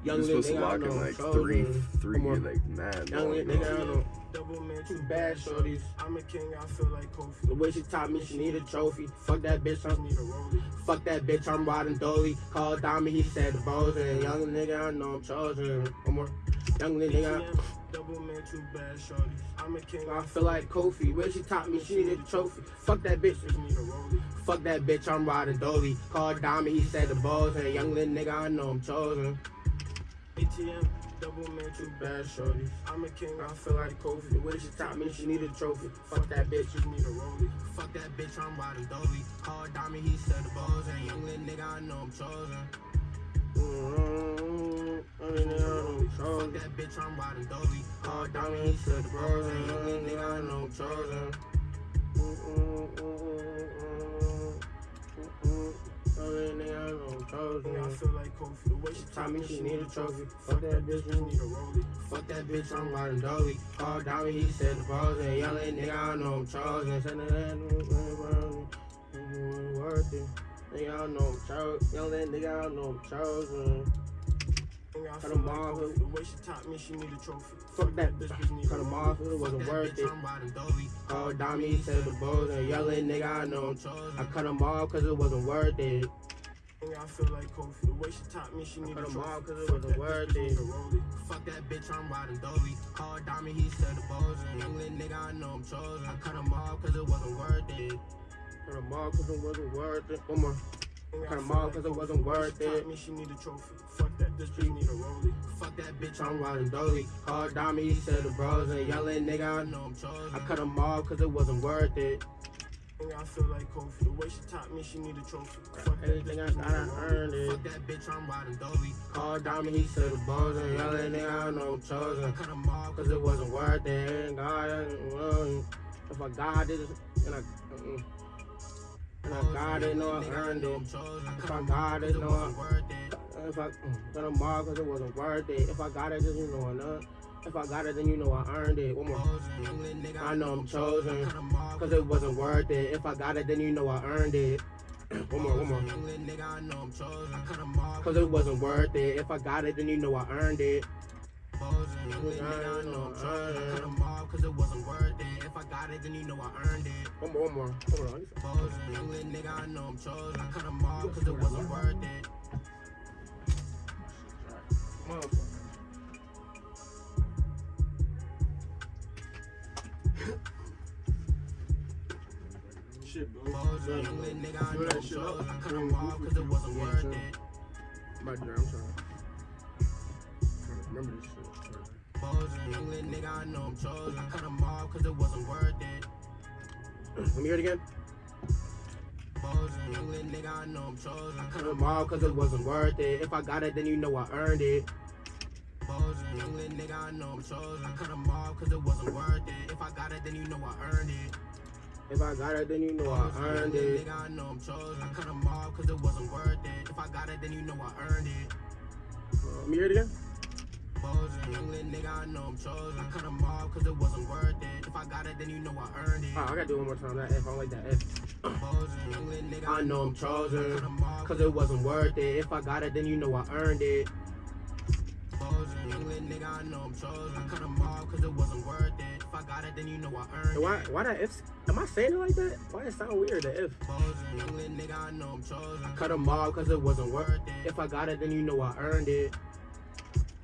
Were supposed to lock in like three, three, like mad long nigga, I ago. know. Double man, Too bad, shorties. I'm a king, I feel like Kofi. The way she taught me, she need a trophy. Fuck that bitch, I'm Need a rollie. Fuck that bitch, I'm riding dolly. Call Diamond, he said the balls and young nigga, I know I'm chosen. One more. Young nigga, ATM, Double man, too bad, shorties. I'm a king, I feel like Kofi. Where she taught me, she needed a trophy. Fuck that bitch. I need a rollie. Fuck that bitch, I'm riding dolly. Call Diamond, he said the balls and young little nigga, I know I'm chosen. ATM, double man, too Bad shorty. I'm a king, I feel like Kofi. The way she taught me, she needed a trophy. Fuck that bitch. You need a rollie. Fuck that bitch, I'm riding dolly. Call Diamond, he said the balls and young little nigga, I know I'm chosen. Mm-hmm. Fuck that bitch, I'm riding dolly. Call Diamond, he said the balls and young little nigga, I know I'm chosen. Young little nigga, I know I'm chosen. I feel like Kofi. The way she Taught me she need a trophy. Fuck that bitch, you need a rollie. Fuck that bitch, I'm riding dolly. Call Diamond, he said the balls and little nigga, I know I'm chosen. Said that worth it. Nigga, I know I'm chosen. Young little nigga, I know I'm chosen. Cut feel him like off. The way she taught me, she need a trophy. Fuck that bitch, bitch, need a cut off, it wasn't worth it. Call Diamond, he said the balls and little nigga, I know. I cut him off cause it wasn't worth it. I feel like Kofi. The way she taught me, she need a off 'cause it wasn't worth it. a. Fuck that bitch, I'm riding dolly. Call Diamond, he said the balls and young little nigga, I know I'm chosen. I cut him off cause it wasn't worth it. Cut him off cause it wasn't worth it. One more. Cut him off cause it wasn't worth it. me she need a trophy. Fuck that bitch, bitch need a rollie. Fuck that bitch, I'm riding dolly. Call Diamond, he said the bros and yelling nigga, I know I'm chosen. I cut him off cause it wasn't worth it. I feel like Kofi. The way she taught me, she need a trophy. Fuck that Anything bitch, I bitch got, need a I rollie. earned it. Fuck that bitch, I'm riding dolly. Call Diamond, he said the bros and yelling nigga, I know I'm chosen. I cut him off cause it wasn't worth it. And God, if I got it, and I, mm, I got it, no, I earned it. If I got it, no, I, if I mm, got him off cause it wasn't worth it. If I got it, then you know I. If I got it, then you know I earned it. One more. I know I'm chosen. Cause it wasn't worth it. If I got it, then you know I earned it. one more, one more. Cause it wasn't worth it. If I got it, then you know I earned it. Cause it wasn't worth it. If I got it, then you know I earned it. One more, one more. Hold on. Young little nigga, I know I'm chosen. I cut him off cause it wasn't worth it. Motherfucker. Shit, bro. Young little nigga, I know I'm chosen. I cut him off cause it wasn't worth it. My dear, I'm trying. trying remember this shit. Young little nigga, I know I'm chosen. I cut him off cause it wasn't worth it. Let me hear it again. Little nigga, I know I'm chosen. I cut him off cause it wasn't worth it. If I got it, then you know I earned it. Little nigga, I know I'm chosen. I cut him off cause it wasn't worth it. If I got it, then you know I earned it. If I got it, then you know I earned it. Nigga, I know I'm chosen. I cut him off cause it wasn't worth it. If I got it, then you know I earned it. Let me hear it again. Young little nigga, I know I'm chosen. I cut him off cause it wasn't worth it. If I got it, then you know I earned it. Oh, I gotta do it one more time. That F, I like that F. I know I'm chosen. Cause it wasn't worth it. If I got it, then you know I earned it. Little nigga, I know I'm chosen. I cut him off cause it wasn't worth it. If I got it, then you know I earned it. Why, why that F? Am I saying it like that? Why it sound weird, the F? Little nigga, I know I'm chosen. I cut him off cause it wasn't worth it. If I got it, then you know I earned it.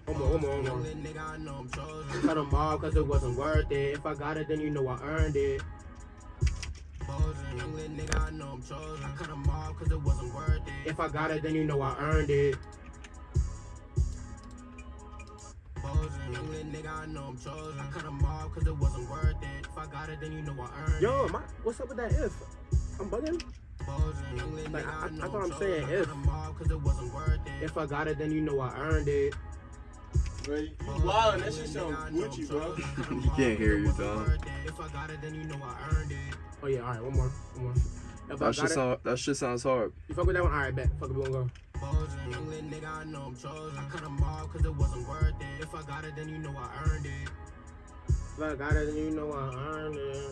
One more, one more, one more. Nigga, I know I'm chosen. Cut him off cause it wasn't worth it. If I got it, then you know I earned it. Young little nigga, I know I'm chosen. I cut him off cause it wasn't worth it. If I got it, then you know I earned it. Young little nigga, I know I'm. I cut him off cause it wasn't worth it. If I got it, then you know I earned it. Yo, my, what's up with that if? I'm bugging. Like, I, I thought I'm saying if. If I got it, then you know I earned it. Bro, you wild. That shit sound Gucci, bro. You can't hear you, Dom. If I got it, then you know I earned it. Oh yeah, all right, one more, one more. If That shit it, sound that shit sounds hard. you fuck with that one. All right, bet. Fuck it, we gonna go. Bosin. Young lit nigga, I know I'm chosen. Cut them off cause it wasn't worth it. If I got it, then you know I earned it. If I got it, then you know I earned it.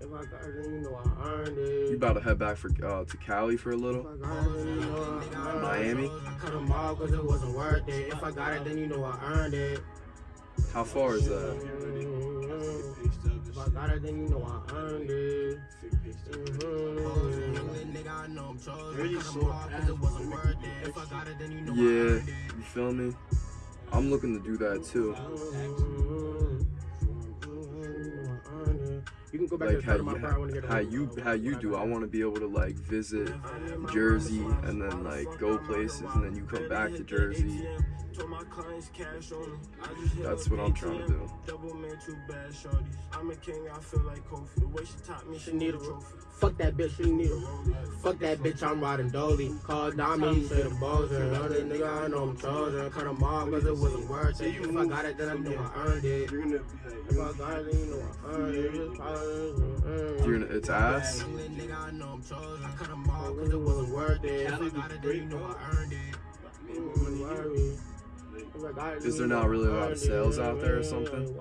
If I got it, you know I earned it. You about to head back for uh, to Cali for a little? It, you know I. Miami? Cut them off cause it wasn't worth it. If I got it, then you know I earned it. How far is that? If I got it, then you know I earned it. Young lit nigga, I know I'm chosen. Cut them off cause it wasn't worth it. If I got it, then you know I Yeah, you feel me? I'm looking to do that too. You can go back Like to the how start my you, part. I want to get how you how you do. I want to be able to like visit Jersey and then like go places and then you come back to Jersey. That's what I'm trying to do. Double man, too bad, shorties. I'm a king, I feel like Kofi. The way she taught me, She need a trophy. Fuck that bitch, she need a Fuck that bitch, I'm riding Dolly. Call Dami, he said the balls and other nigga, I know I'm chosen. Cut him off cause it wasn't worth it. If I got it, then I know I earned it. You're gonna be If I got it, then you know I earned it. Just You're gonna, it's ass. Young lit nigga, I know I'm chosen. Cut them off Cause it wasn't mm-hmm. worth it. If I got it, then you know I earned it. Is there not really a lot of sales out there or something?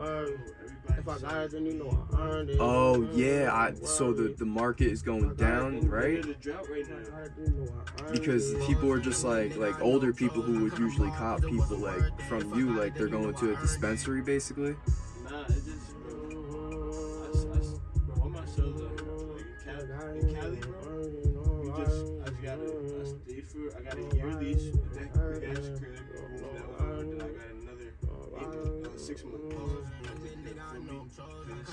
If I got it, then you know I earned it. Oh mm-hmm. yeah, I so the the market is going down, right? the drought right now. Because people are just like like older people who would usually cop people like from you, like they're going to a dispensary basically. Got a year lease with that big ass crib. That was over, then I got another eight, uh, six month lease.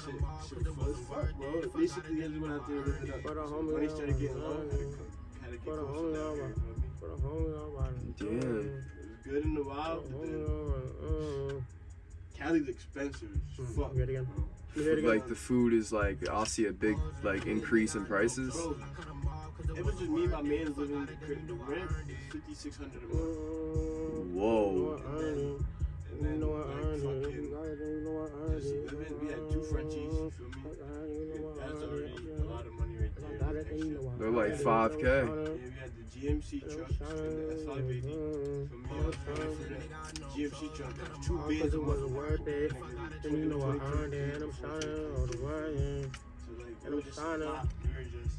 Shit, shit full as fuck, bro. Basically, I just went out there and lived it up. For the So homie, Money started getting low. Had to, uh, come, had to get for closer down here, uh, you feel me? For the homie, Damn. It was good in the wild, but then Cali's expensive as fuck. Hear it again. bro. Hear it again. Like the food is like I'll see a big like increase in prices. Bro, it was just me and my man's living in the crib. The rent is fifty six hundred a month. Whoa. And then like fucking just living, we had two Frenchies. You feel me? That's already a lot of money right there. They're like 5K. Yeah, we had the GMC truck and the SI baby. For me, I was paying for the GMC truck. That was two Cause bids a it month. wasn't worth it. Then you know I earned it. And I'm shining all the way. So like, And we I'm just shining. stopped. We were just.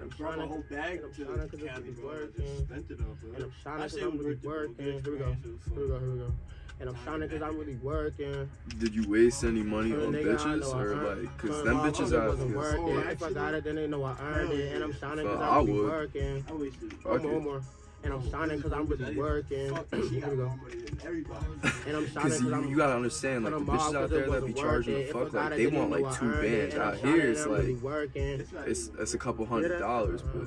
And I I'm brought my whole bag and I'm to shining 'cause Cali, it's bro. I working. just spent it all. And I'm shining cause I'm really worth it, bro. working. Here we go. experience, it was Here we go. Here we go. And I'm shining cause I'm really working. Did you waste any money on bitches or earned- like cause Cause them bitches uncle out wasn't here. worth Oh, it. If I got it, then they know I earned it. And I'm shining cause I I'm really working. I wasted. Fuck One more, it. one more. And I'm shining cause I'm really working. Here we go. more money than everybody. And I'm shining Cause cause you, I'm you gotta understand, like the Cut 'em off bitches out there that be charging the fuck, like they want like two bands. Out here and it's I'm really like working. It's it's a couple hundred dollars, but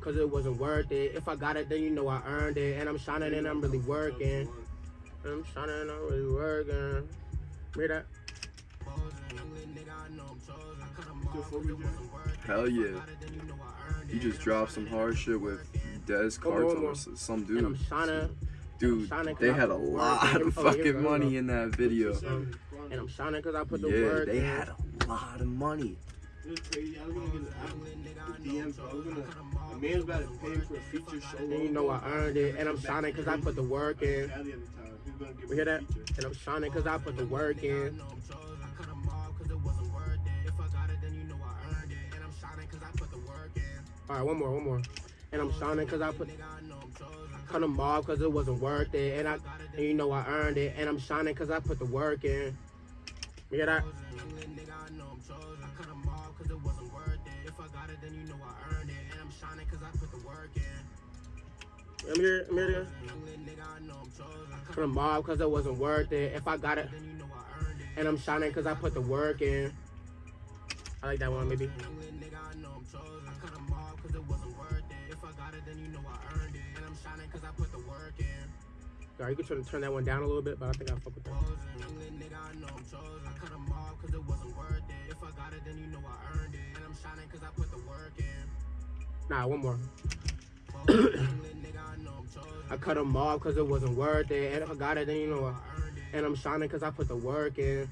Cause it wasn't worth it. If I got it, then you know I earned it. And I'm shining and I'm really working. And I'm shining and I'm really working. Hear that? Hell yeah. He just dropped some hard shit with Des Cartel or s- some And I'm dude. shining. Dude, shining 'cause they had a put the work lot of Oh, here we fucking here money in that video. And I'm shining cause I put the Yeah, work they had a lot of money. It was crazy. I was gonna get the, the DM, bro. I was gonna. A man's about to pay for a feature show. And you know I earned it. And I'm shining cause I put the work in. Cali at the time. He was gonna give We hear that? And I'm shining cause I put the work in. Alright, one more, one more. And I'm shining cause I put cut them off cause it wasn't worth it. And I got it, and you know I earned it. And I'm shining cause I put the work in. You hear that? Me hear it again. Cut them off cause it wasn't worth it. If I got it, and I'm shining cause I put the work in. I like that one, maybe. You can turn, turn that one down a little bit, but I think I fuck with that. Nah, one more. I cut them off because it wasn't worth it. And if I got it, then you know what? And I'm shining because I put the work in.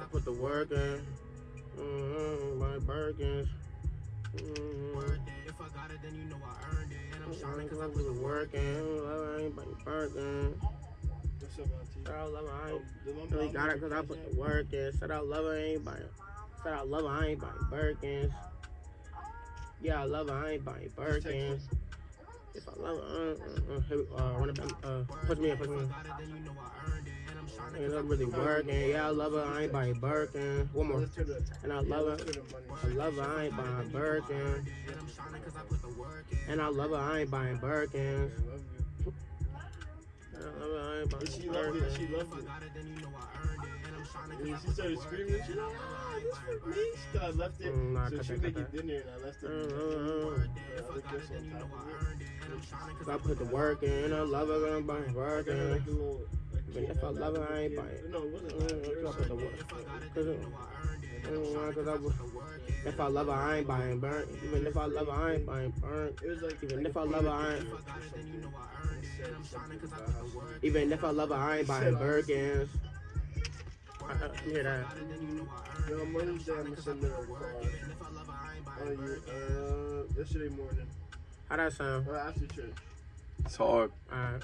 I put the work in. Mm-hmm, my Birkins. Mm-hmm. If I got it, then you know I earned it. And I'm shining cause I put the work in. I ain't buying Birkins. What's up, Auntie? Said I love her, I ain't The really got it cause I put the work in. Said I love her, I ain't buying. Said I love her, I ain't buying Birkins. Yeah, I love her, I ain't buying Birkins. If I love her, uh, uh, uh, here we- uh, run it back, uh, push me in, push me in. Ain't not really working. Yeah, I love her, I ain't buying Birkin. One more. Let's turn the- And I love her. turn the money. I love her, I ain't buying Birkin. And I love her, I ain't buying Birkins. I love you. And I love her, I ain't buying And she loved it. She loved it. And she started screaming. She like, ah, this for me. So I left it. Mm, so she that, making dinner, and I left it. Uh, uh, uh. I looked this on top of it. Cause I put the work in, I love her, I'm buying I got her like a Birkins. little. Like, Even if I love her, I ain't buying. No, it wasn't. That. It I was put the like- work. Cause, cause I was, if I love her, I ain't buying burnt. Even if I love her, I ain't buying burnt. It was like. Even if a I love her, I ain't. or something. It said something about how she- Even if I love her, I ain't buying Birkins. I, I hear that. Yo, on Mother's Day, I'm gonna send her a card. Oh, you, uh, yesterday morning. How that sound? Or after church. It's hard. Alright.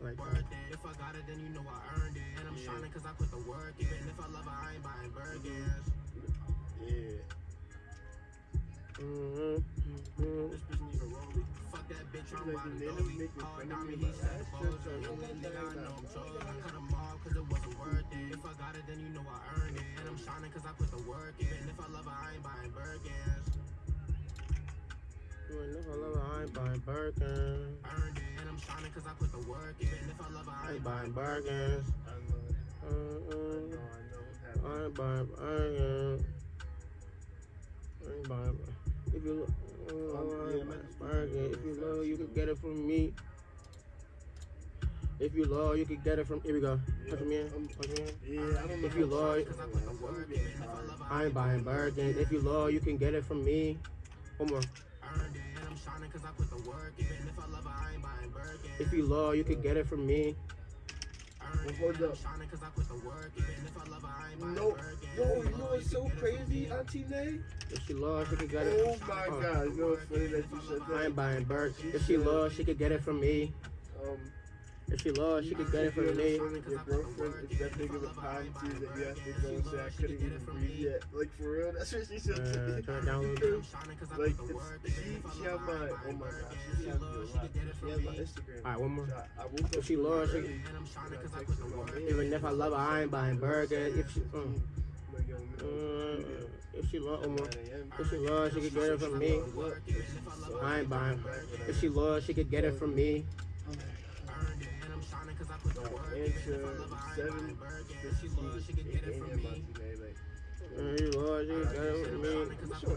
Like that. If I got it, then you know I earned it. And I'm yeah. Shining cause I put the work in. Even if I love her, I ain't buying burgers. Yeah. Mm-hmm. Mm-hmm. Fuck that bitch, I'm like, the natives making fun of me, but last church I went to, they got me. Even if I love her, I ain't buying Birkins. I love her, I ain't buying Birkins. I know it. I Mm-mm. know, I know what's I ain't buying Birkins. I ain't buying. If you look, mm, I ain't buying Birkins. If you love, you can get it from me. If you love, you can get it from. Here we go. Punch me in. Punch me in. Yeah, I don't know. If you love- I'm I'm. I ain't buying Birkins. If you love, you can get it from me. One more. If you love, you can get it from me. Well, hold up. No, yo, you know what's so crazy, Auntie Nay? If she loves, she can get it. Oh my Uh, god, you know what's funny that you said I ain't buying Burke. If she loves, she could get it from me. Um, If she loves, she could get it if you're from the me. your girlfriend, it's that big of a time to that you have to go say, I couldn't even breathe yet. Like, for real, that's what she said Uh, turn it down a little bit. Like, it's, she, she had my, oh my gosh, she has me a lot. She has my Instagram. Alright, one more. I, I woke up If she loves, she early, can- and I texted her, my man, Even if I love her, I ain't buying burgers. If she, mm, like, yo, man, mm, if she love, um, 9 if she loves, she could get it from me. I ain't buying. If she loves, she could get it from me. If she loves, she could get it from me. I'm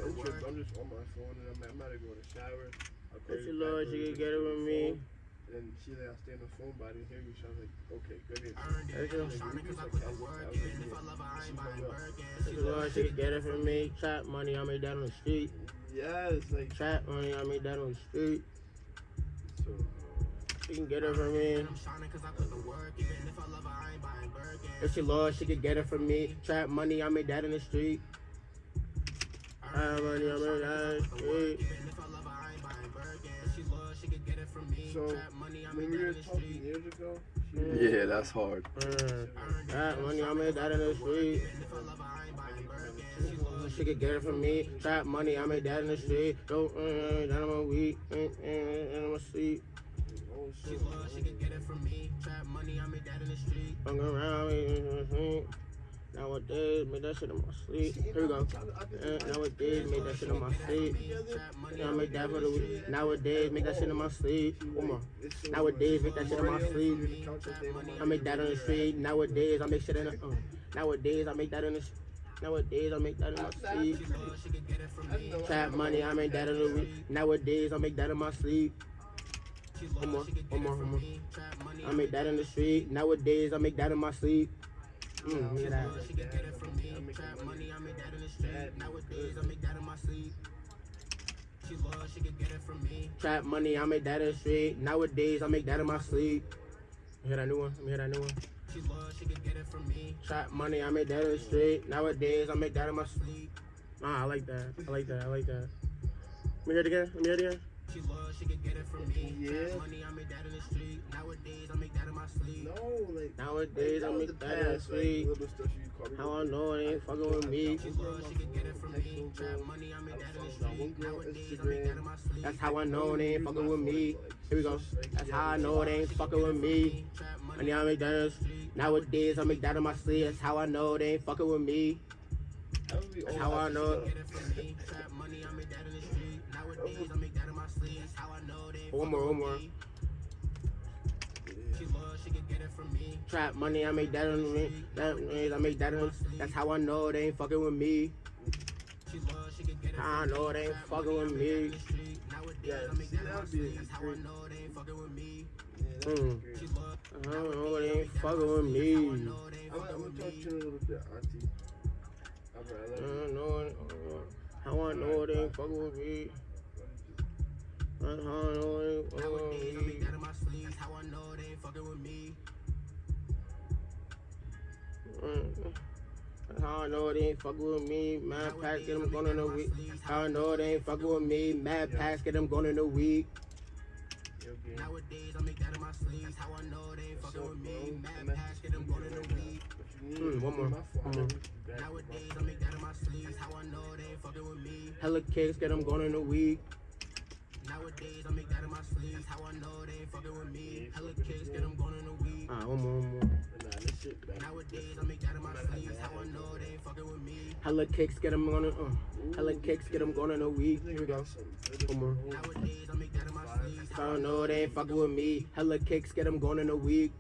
interest. I'm just on my phone and I'm, I'm about to go to shower. Call If she you loves, she or get it the from me. And she like, I'll stay on the phone, but I didn't hear you. So I was like, okay, good answer. If she- Like, we just like. I was like, yeah. She if she loves, she could get it from me. Trap money, I made that on the street. Yes, like Trap money, I made that on the street. so. She can get it from me. If she loves, she could get it from me. Trap money, I made that in the street. Trap money, I made that in the street. So when we were talking years ago, Yeah, that's hard. Mm. Trap money, I made that in the street. She could get it from me. Trap money, I made that in the street. Don't, uh, that on my weed, uh, uh, and on my seat. oh shit. Hung around me. Nowadays, make that shit in my sleep. Here we go. Uh, nowadays, make that shit in my sleep. Yeah, I make that for the week. Nowadays, make that shit in my sleep. One more. Nowadays, make that shit in my sleep. I make that on the street. Nowadays, I make shit in the. Uh, nowadays, I make that in the. Nowadays, I make that in my sleep. Trap money, I make that in the week. Nowadays, I make that in my sleep. One more, one more, one more. I make that in the street. Nowadays, I make that in my sleep. Mm, look at that. She loves, she can get it from me. Trap money, I make that in the street. Nowadays, I make that in my sleep. You hear that new one? Let me hear that new one. She loves, she can get it from me. Trap money, I make that in the street. Nowadays, I make that in my sleep. Nah, I like that. I like that. I like that. Let me hear it again. Let me hear it again. She loves, she can get it from me. Yeah. Money, I make that in the street. Nowadays, I make that in my sleep. No, like Nowadays, I that was make that in the past, like, sleep. little stuff you call me. How I know it ain't fucking with me. She loves, she can get it from me. Trap money, I make that in the street. Nowadays, I make that in my sleep. That's how I know it ain't fucking with me. Here we go. That's how I know it ain't fucking with me. Money, Money I make that in the street. Nowadays, I make that in my sleep. That's how I know it ain't fucking with me. That would be That's how I know get it from me. Trap money, I make that in the street. Nowadays, I make that One more, fucking one more. with. She loves, she can get it from me. Trap money, I make that in me. That means I make that in. That's how I know they ain't fucking with me. She loves, she can get it I know they ain't fucking with me. Nowadays, Yeah, I make that in my that'd be. That's how I know they ain't fucking with me. Yeah, that'd Mm. great. She loves, I don't know it ain't fucking with me. know they ain't I'm, I'm fucking gonna with talk me. to you a little bit, auntie. Alright, I I love you. don't know it. How I know they ain't fucking with me. How I know it ain't fucking with me. that in my sleep. That's how I know they ain't fucking with me. Mm. That's how know it ain't fucking with me. Mad packs get them going in a week. How I know it ain't fucking with me. Mad packs get them going in a week. Nowadays, I make that in my sleep. That's how I know they ain't fucking with me. Mad packs get them going in a week. What you need? Mm, one more. One more. Nowadays, I make that in my sleep. That's how I know they ain't fucking with me. Hella kicks get them going in a week. Nowadays, I make that in my sleep. That's how I know they ain't fucking with me. Hella kicks get them going in a week. Ah, one more, one more. Nah, this shit back. Nowadays, I make that in my sleep. That's how I know they ain't fucking with me. Hella kicks get them going in. Uh, hella kicks get them going in a week. Here we go. One more. Nowadays, I make that in my sleep. That's How I know they ain't fucking with me. Hella kicks get them going in a week.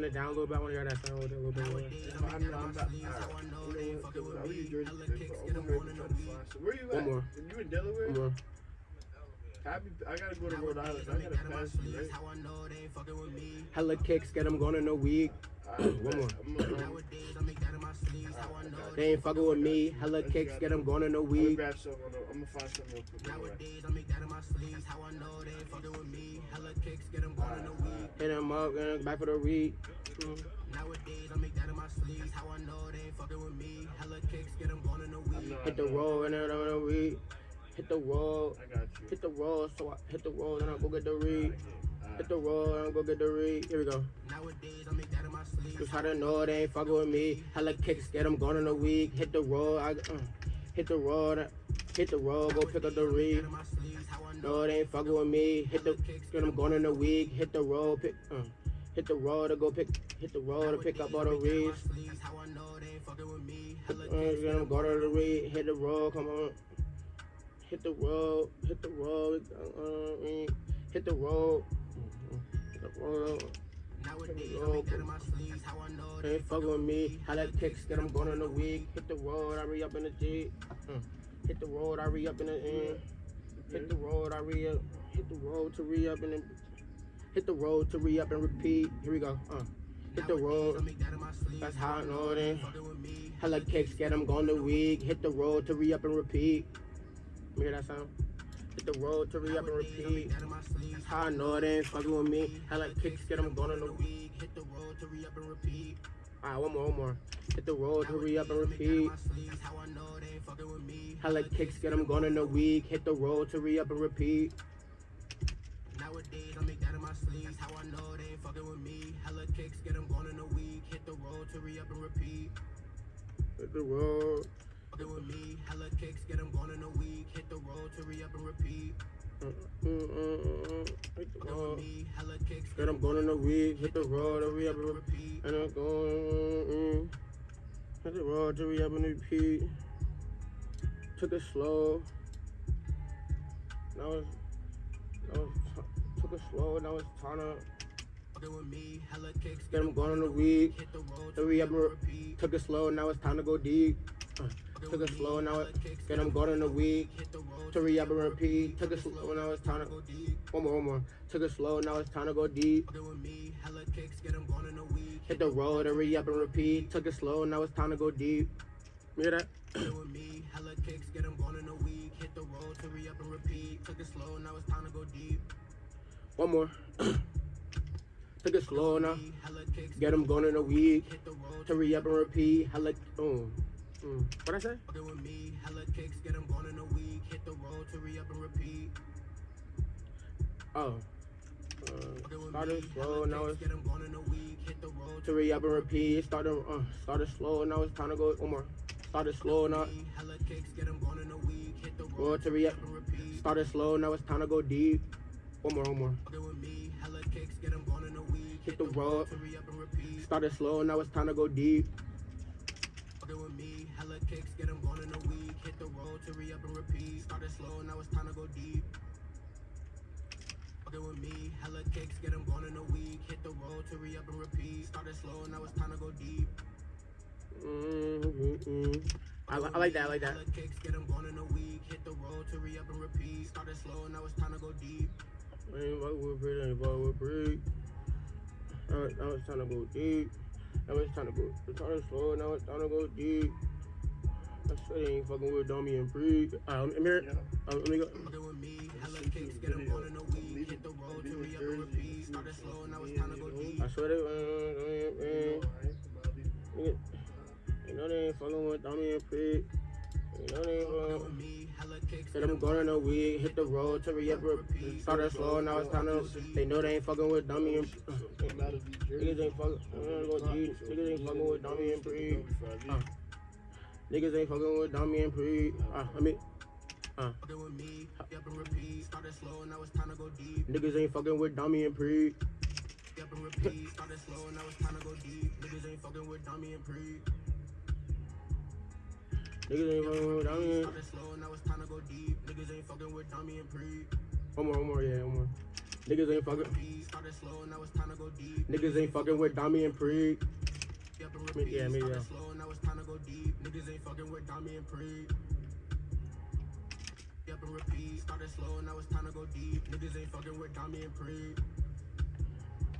Turn it down a little bit. I want to hear that sound a little bit more. Nowadays, I I make that know in I'm my not. sleep. That's how I know they ain't I'll me. use Jersey Hella Tech, kicks but get I'm them gonna going in a try to week. find Where you One more. You in Delaware? One more. I, be, I gotta go to Rhode Island. I I gotta that in my pass you, right? how I know they ain't fucking with me. Hella kicks get them going in a week. Alright, One more. They ain't fucking with me. Hella kicks get them going in a week. grab some. on the- I'm gonna find some real quick. Nowadays, I make that in my sleep. That's how I know they ain't fucking with me. Hella kicks get them going in a week. Hit them up and back for the read. Nowadays, I make that in my sleep. That's how I know they ain't fucking with me. Hella kicks get them going in a week. Hit the roll and then I'm gonna read. Hit the roll. I got you. Hit the roll. So I hit the roll and I go get the read. Hit the roll and I go get the read. Here we go. Nowadays, I make that in my sleep. Just how to know they ain't fucking with me. Hella kicks, get them going in a week. Hit the road, I, uh, hit the road, hit the road, go pick up the read. In my sleep. That's how I know. No, they ain't fucking with me. Hit the, get them going in a week. Hit the road, pick, uh, hit the road to go pick, hit the road to pick up all the reads. Sleeves, how I know they ain't fucking with me. Hella Uh, get them go to the read. Hit the road, come on. Hit the road, hit the road, uh, uh, hit the road. Know They they with me. That kicks get them going in the week. Hit the road, I re up in the Jeep. Uh, hit the road, I re up in the end. Hit the road, I re up. Hit the road to re up and then. Hit the road to re up and repeat. Here we go. Uh, hit the road. That's how I know. Fucking. Hella kicks get them going the week. Hit the road to re up and repeat. Hear that sound. Hit the road to re up and repeat. That in my sleeves. How I know it ain't fucking with me. Hella kicks get them going in the week. Hit the road to re up and repeat. Alright, one more, one more. Hit the road to re up and Make that in repeat. my. How I know they ain't fucking with me. Hella kicks get them going in the week. Hit the road to re up and repeat. Nowadays, I make that in my sleeves. How I know they ain't fucking with me. Hella kicks, get them going in a week. Hit the road to re up and repeat. Hit the road. With me. Hella kicks, get them going in a week. Hit the road to re up and repeat. Hit the Fucking with road. me. Hella kicks, Get them going in the week. Hit the road to re up and repeat. And I'm going. Mm, hit the road to re up and repeat. Took it slow. Now it's. Now it's took it slow. Now it's time to Fucking with me. Hella kicks, get them going in the week. hit the road To to re re up and repeat. Took it slow. Now it's time to go deep. Uh, took it slow. Now it. Get them going in the week. To re up and repeat. Took it slow. Now it's time to. go deep. One more, one more. Took it slow. Now it's time to go deep. Them a. Hit the road, hurry up and repeat. Took it slow, now it's time to go deep. Hear that? with me, hella kicks, get 'em going in a week. Hit the road, hurry up and repeat. Took it slow, now it's time to go deep. One more. Took it slow now. Get them going in a week. road, Hurry up and repeat. Hella. Mm. Mm. What I say? fucking with me, hella kicks, get 'em going in a week. Hit the road, hurry up and repeat. Oh. Uh, started slow, now it's get 'em going in a week. Hit the road, hurry up and repeat. Started, uh, started slow, now it's time to go. One more. Started slow, now. hella kicks, get 'em going in a week. Hit the road, Road hurry up. Started slow, now it's time to go deep. One more, one more. Fucking with me, hella kicks, get 'em going in a week. Hit the road. hurry up and repeat. Started slow, now it's time to go deep. Kicks, get 'em going in a week. Hit the road, hurry up and repeat. Started slow, and now it's time to go deep. Fucking with me, hella kicks, get 'em going in a week. Hit the road, hurry up and repeat. Started slow, and now it's time to go deep. Mm, mm, mm. I, I like that, I like that. Hella kicks, get 'em going in a week. Hit the road, hurry up and repeat. Started slow, and now it's time to go deep. Ain't fuck with Brit, ain't fuck with Brit. Now, now it's time to go deep. Now it's time to go. To slow. Now it's time to go deep. I said they ain't fucking with Dummy and Brit. Alright, let me hear it. Uh, let me go. Fucking with me, hella kicks, get 'em going in a week. Hit the road, hurry up and repeat. Started slow, now it's time to go deep. I swear they, uh, uh, uh, nigga, you know they ain't fucking with Dummy and Brit. You know they ain't Fucking fucking. with me, hella kicks, Said I'm going in a week, hit the road, to re up, started slow, now it's time to, they know they ain't fucking with dummy and, uh, niggas ain't fucking, I'm gonna go deep, niggas ain't fucking with dummy and pre, uh, niggas ain't fucking with dummy and pre, uh, I mean, uh, niggas ain't fucking with dummy and pre. Niggas ain't fucking with dummy and pre. niggas ain't fucking with dummy one more, one more, yeah, one more, niggas ain't fucking, niggas ain't fucking with dummy and pre, Up and repeat. yeah, me, Started yeah. slow, now it's time to go deep. Niggas ain't fucking with dummy and pre. Up and repeat. Started slow, now it's time to go deep. Niggas ain't fucking with dummy and pre.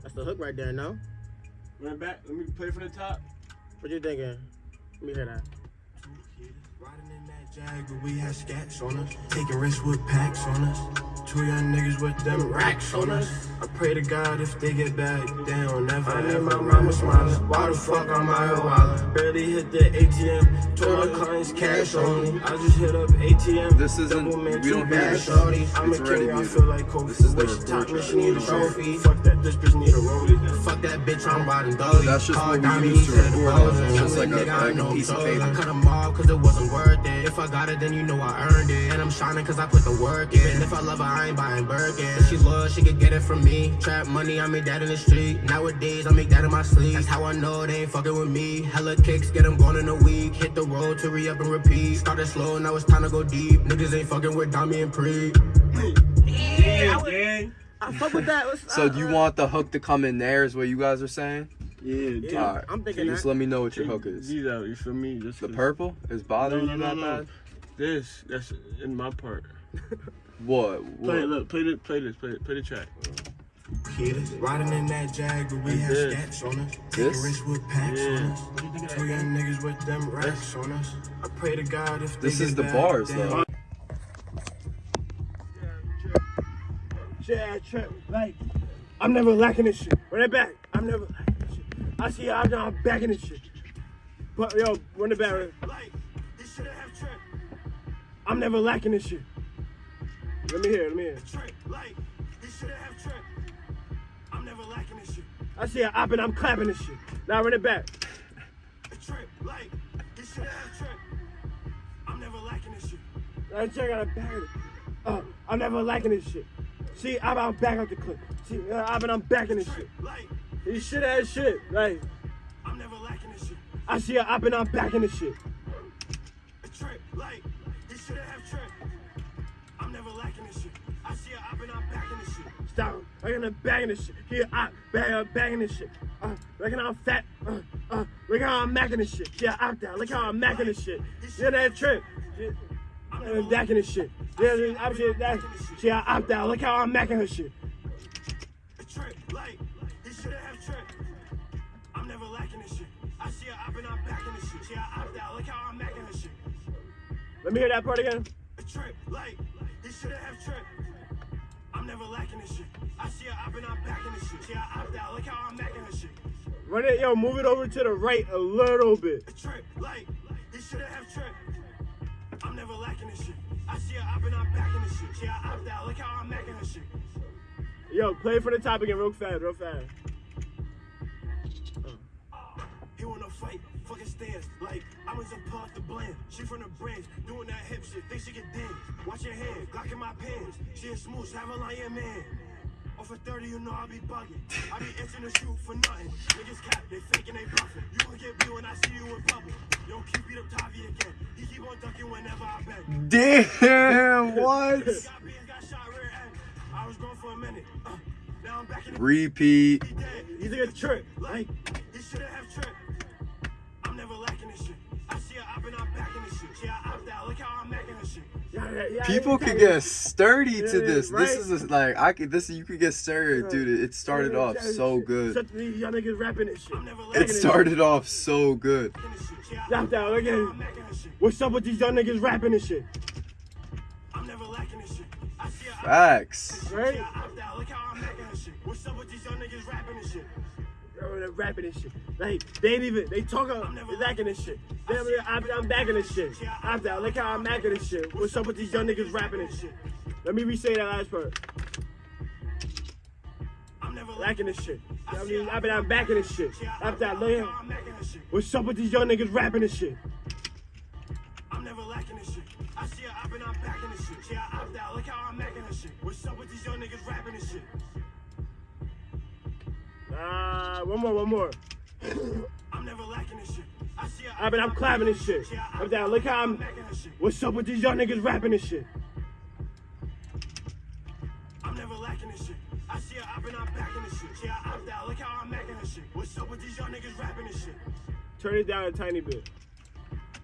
that's the hook right there, no? Run it back. Let me play from the top. What you thinking? Let me hear that. Riding in that Jag, but we had scats on us. Taking risks with packs on us. Two young niggas with them racks on us. I pray to God if they get back, they don't never I need my mama smiling. Why the fuck I'm out here wildin'? Barely hit the ATM. Told my clients cash only. I just hit up ATM. This isn't- Double man, we two don't hear bad this. shorties. I'm a It's already king, I feel like Kofi. This is the Wish record top track. mission need a We don't hear it. trophy. Fuck that, this bitch need a rollie. Fuck that bitch, I'm riding dolly. That's just Call what we Diamond, used he to said the record balls on. It's just like a- nigga, I like a know piece of I'm paper. I cut 'em off cause it wasn't worth it. If I got it, then you know I earned it. And I'm shining cause I put the work in. And if I love her, I ain't buying Birkin. If she loves, she could get it from me. Trap money, I make that in the street. Nowadays, I make that in my sleep. That's how I know they ain't fucking with me. Hella kicks, get 'em going in a week. Hit the road to re up and repeat. Started slow, now it's time to go deep. Niggas ain't fucking with Dami and Pre. Yeah, gang. I fuck with that. So do you want the hook to come in there? Is what you guys are saying? Yeah, dude. Yeah, Alright. I'm thinking Just let me know what your hook is. These out, you feel me? Just The 'cause- purple is bothering No, you no, that no, no. bad? This, that's in my part. What? Play it, look, play the, play this, play, play the track. Kids riding in that Jag, we had this. scats on us. Taking This? risks with packs on us. Two young niggas with them racks on us. I pray to God if This is the back, bars, though. don't Yeah, trap. Like, I'm never lacking this shit. Run it back. I'm never lacking this shit. I see I'm back in this shit. But yo, run back. run- Like, he shouldn't have tripped. I'm never lacking this shit. Let me hear. Let me hear. Trip, like, he shouldn't have tripped. I'm never lacking this shit. I see a op and I'm clapping this shit. Now run it back. Trip, like, he shouldn't have tripped. I'm never lacking this shit. I check out a bag. Uh, I'm never liking this shit. See, I'm, I'm back out the clip. See, uh, I've been, I'm back in this shit. Like, This shit ass shit. Like, I'm never lacking this shit. I see a op and I'm back in this shit. Trip, like, he shouldn't have tripped. I'm never lacking this shit. I see a op and I'm back in this shit. Stop. I'm gonna bag in this shit. Here, I bag, uh, bag in this shit. Uh, look how I'm fat. Uh, uh, look how I'm macking this shit. Yeah, I'm down. Look how I'm macking this shit. Yeah, that trip. Yeah, I'm backing this shit. Yeah, I'm shit. That. See, I opt out. Look how I'm macking her shit. Trip, like, Let me hear that part again. A trip, like, he shouldn't have tripped. I'm never lacking this shit. I see her up and I'm back in the shit. She I opt out. Look how I'm macking her shit. Run it, yo, move it over to the right a little bit. A trip, like, he shouldn't have tripped. I'm never lacking this shit. I see her up and I'm back in the shit. She I opt out. Look how I'm macking her shit. Yo, play from the top again, real fast, real fast. He wanna fight, fucking stairs. Like, I was a part the blend. She from the branch, doing that hip shit. Think she can dance. Watch your hand, Glock in my pants. She a smooth, have a lion man. Off of 30, you know I be bugging. I be itching to shoot for nothing. Niggas cap, they faking, they bluffing. You gon' get beat when I see you in public. Yo, keep beat up Tavi again. He keep on ducking whenever I bend. Damn, what? Got beat, got shot rear end. I was gone for a minute. Uh, now I'm back in the Repeat. he dead. He's a trip. Like, he shouldn't have tripped. People could get sturdy to this. This is a, like I could. This you could get sturdy, dude. It- It started off so good. Such these young niggas rapping this shit. I'm never lacking It started off so good. this shit. She I Stop that, out. look how. I'm macking this shit. What's up with these young niggas rapping this shit? I'm never lacking this shit. I see her Facts. Right? She I opt out. Look how I'm macking this shit. What's up with these young niggas rapping this shit? Yo, they're rapping this shit. Like, they ain't even, they talk about, they lacking this shit. They, I'm, I'm backing this shit. I'm down, look how I'm macking this shit. What's up with these young niggas rapping this shit? Let me re-say that last part. I'm never Lacking this shit. I mean, I've been, I'm backing this shit. I'm look Look how, how I'm this shit. what's up with these young niggas rapping this shit? Ah, one more, one more. I'm never lacking this shit. I see I've been, I'm clapping this shit. I'm down, look how I'm, macking this shit. what's up with these young niggas rapping this shit? I'm never lacking this shit. I see her up and I'm back in this shit. She I opt out. Look how I'm macking this shit. What's up with these young niggas rapping this shit? Turn it down a tiny bit.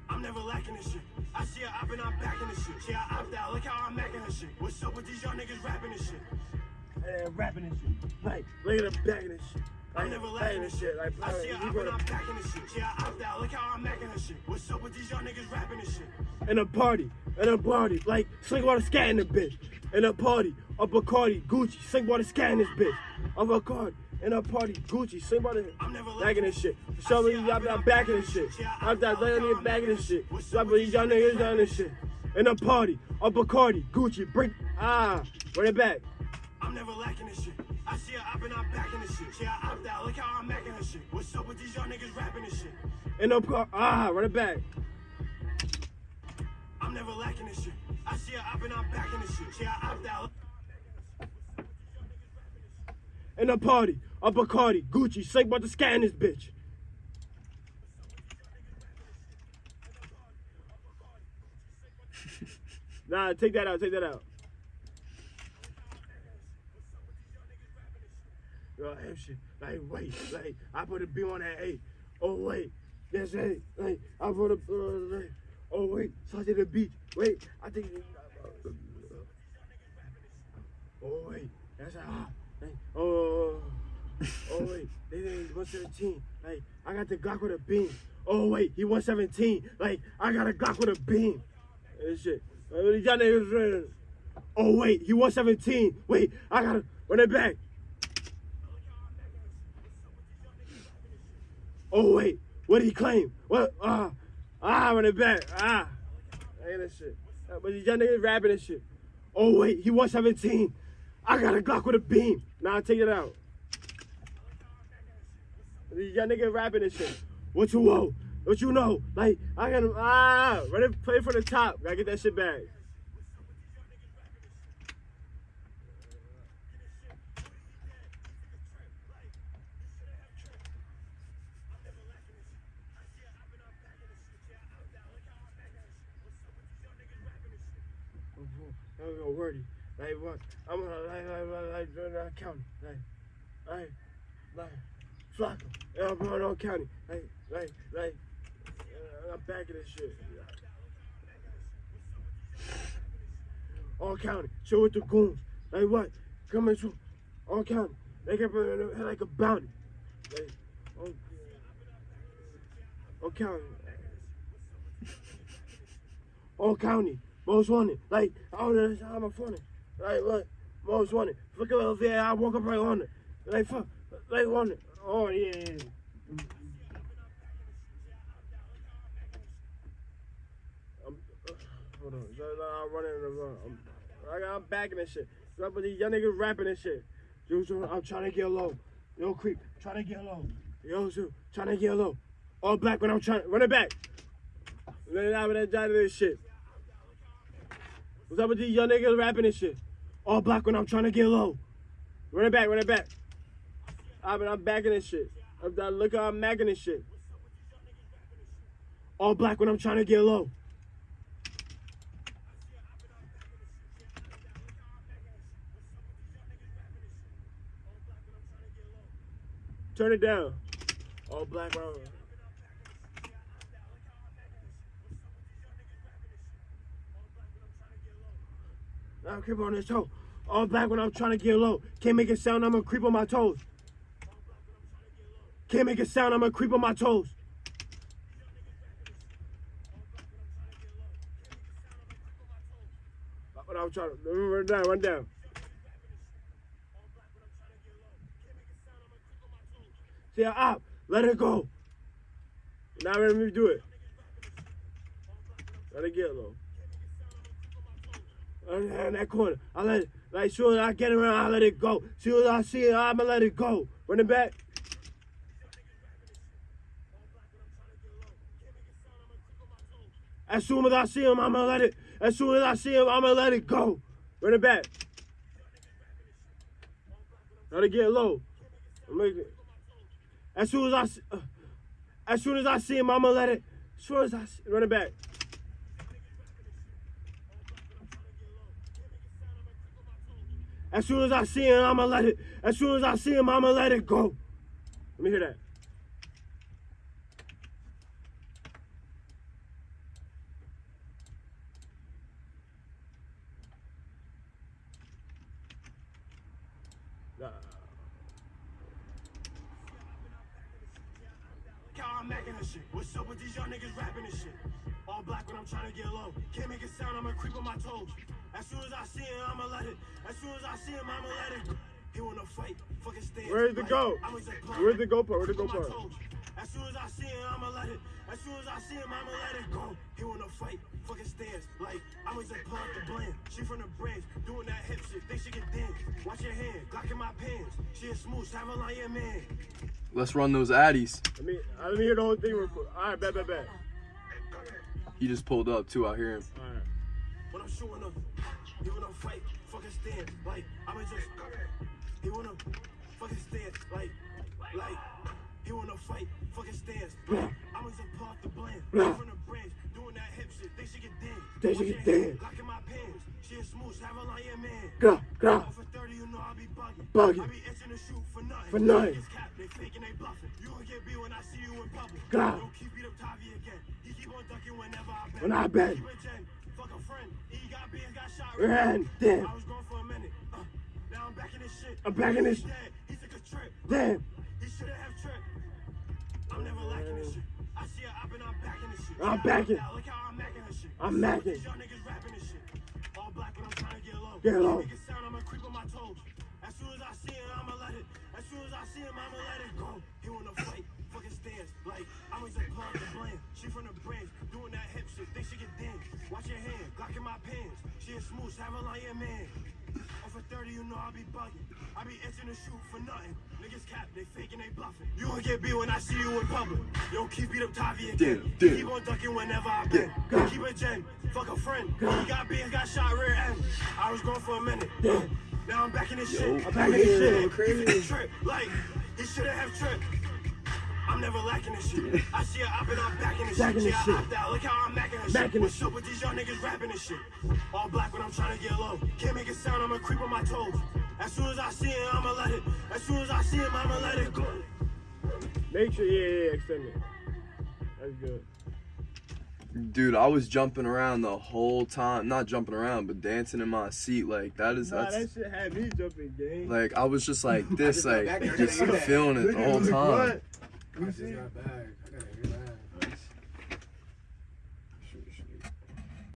I'm never lacking this shit. I see her up and I'm back in this shit. She I opt out. Look how I'm macking this shit. What's up with these young niggas rapping this shit? Hey, rapping this shit. Like, look at them backing this shit. I'm never lacking this shit. Like, I see her up and I'm back in this shit. She I opt out. Look how I'm macking this shit. What's up with these young niggas rapping this shit? in a party, in a party, like sling water scat in the bitch. In a party, a Bacardi, Gucci, sling water scat in this bitch. A Bacardi, in a party, Gucci, sling water, I'm never backing this shit. Show me y'all I'm backing this shit. I'm that little nigga backing this shit. Some of these young niggas doing this shit. In a party, a Bacardi, Gucci, bring, ah, run it back. I'm never lacking this shit. I see her up and I'm back in this shit. She I opt out. Look how I'm macking this shit. What's up with these young niggas rapping this shit? In a par, ah, run it back. I'm never lacking this shit. I see her up and I'm back in this shit. She I opt out. In a party, a Bacardi, Gucci, sling about to scan this bitch. Nah, take that out, take that out. Yo, shit. Like, wait, like, I put a B on that A. Oh, wait, that's A. Like, I put a, uh, like, oh, wait, such the beach. Wait, I think, oh, wait, that's a, ah, hey, oh, oh, wait, they he's 117. Like, I got the Glock with a beam. Oh, wait, he 117. Like, I got a Glock with a beam. And shit. Like, niggas. Oh, wait, he 117. Wait, I gotta run it back. Oh wait, what did he claim? What? Ah, ah, i run it back. Ah, ain't that shit. But these young niggas rapping and shit. Oh wait, he 117. I got a Glock with a beam. Now Nah, take it out. These young niggas rapping and shit. What you know? What you know? Like I got ah, run it, play from the top. Gotta get that shit back. Wordy. Like what? I'm gonna like like like like like county. Like like like Flocka. And I'm going on county. Like like like uh, I'm back in this shit. All county. Show with the goons. Like what? Coming through. All county. They can it like a bounty. Like, oh, All county. All county. Most wanted. Like, don't know how I'm funny. Like, look, most wanted. Look at over. I woke up right on it. Like, fuck. Like, on it. Oh, yeah, yeah. I'm, uh, hold on. I'm running in the run. I'm, I'm backing this shit. But these young niggas rapping this shit. Yo, I'm trying to get low. Yo, creep, trying to get low. Yo, so trying to get low. All black when I'm trying. Run it back. Let it out with that job this shit. What's up with these young niggas rapping this shit? All black when I'm trying to get low. Run it back, run it back. Ah, I mean, I'm backing this shit. I'm, look how I'm macking this shit. All black when I'm trying to get low. Turn it down. All black when I'm- Now creep on this toe. All black when I'm trying to get low. Can't make a sound, I'm gonna creep on my toes. Can't make a sound, I'm gonna creep on my toes. When I'm trying to run down, run down. See, up, let it go. Now let me do it. Let it get low. In that corner. I let it, like, soon as I get around, I let it go. As soon as I see it, I'ma let it go. Run it back. As soon as I see him, I'ma let it. As soon as I see him, I'ma let it go. Run it back. Let it get low. As soon as I, uh, as soon as I see him, I'ma let it. As soon as I see, run it back. As soon as I see him, I'ma let it. As soon as I see him, I'ma let it go. Let me hear that. Where's the part? Where's the goat part? As soon as I see him, I'ma let it. As soon as I see him, I'ma let it go. He wanna fight, fucking stance. Like, I'ma just pull out the blend. She from the branch, doing that hip shit. Think she can dance. Watch your hand, Glock in my pants. She a smooth, have a lion man. Let's run those addies. Let me let me hear the whole thing real quick. All right, bet, bet, bet. He just pulled up too. I hear him. All right. When I'm showing up, he wanna fight, fucking stand. Like, I'ma just, he wanna fucking stand. Like, like, he wanna fight, fucking stance. Like, I'ma just the blend. From the branch, doing that hip shit. They should get dance. They should get can your dance. Glock in my pants. She a smooth, have a lion man. Go, go. For 30, you know I be bugging. Bugging. I be itching to shoot for nothing. For nothing. Cap, they faking, they bluffing. You will get beat when I see you in public. God. Don't keep beat up Tavi again. He keep on ducking whenever I bet. When I bet. Keep it Jen. Fuck a friend. He got beat, got shot. Ran, damn. I was gone for a minute. Uh, now I'm back in this shit. I'm back in this- dead. He took a trip. Damn. Sound, I'ma creep on my toes. As soon as I see him, I'ma let it. As soon as I see him, I'ma let it go. He wanna fight, fucking stance. Like, I'ma just pull out the. She from the branch, doing that hip shit. Think she can dance. Watch your hand, Glock in my pants. She a smooth, have a lion man. Off for 30, you know I be bugging. I be itching to shoot for nothing. Niggas cap, they faking, they bluffing. You will get beat when I see you in public. Yo, keep beat up Tavi again. Damn, damn. Keep on ducking whenever I bet. Keep it Jen, fuck a friend. He got beat, got shot rear end. I was gone for a minute. Now I'm back in this shit. I'm back in this shit. A trip, like, he shouldn't have tripped. I'm never lacking this shit. I see her up and I'm back in this Back shit. in Yeah, this I shit. opt out. Look how I'm macking this Macking shit. What's up with these young niggas rapping this shit? All black when I'm trying to get low. Can't make a sound, I'ma creep on my toes. As soon as I see him, I'ma let it. As soon as I see him, I'ma let it go. Make sure, yeah, yeah, extend it. That's good. Dude, I was jumping around the whole time. Not jumping around, but dancing in my seat. Like that is Nah, that's that shit had me jumping, gang. like I was just like this, got like just I didn't know that. feeling it the whole time. I just got back.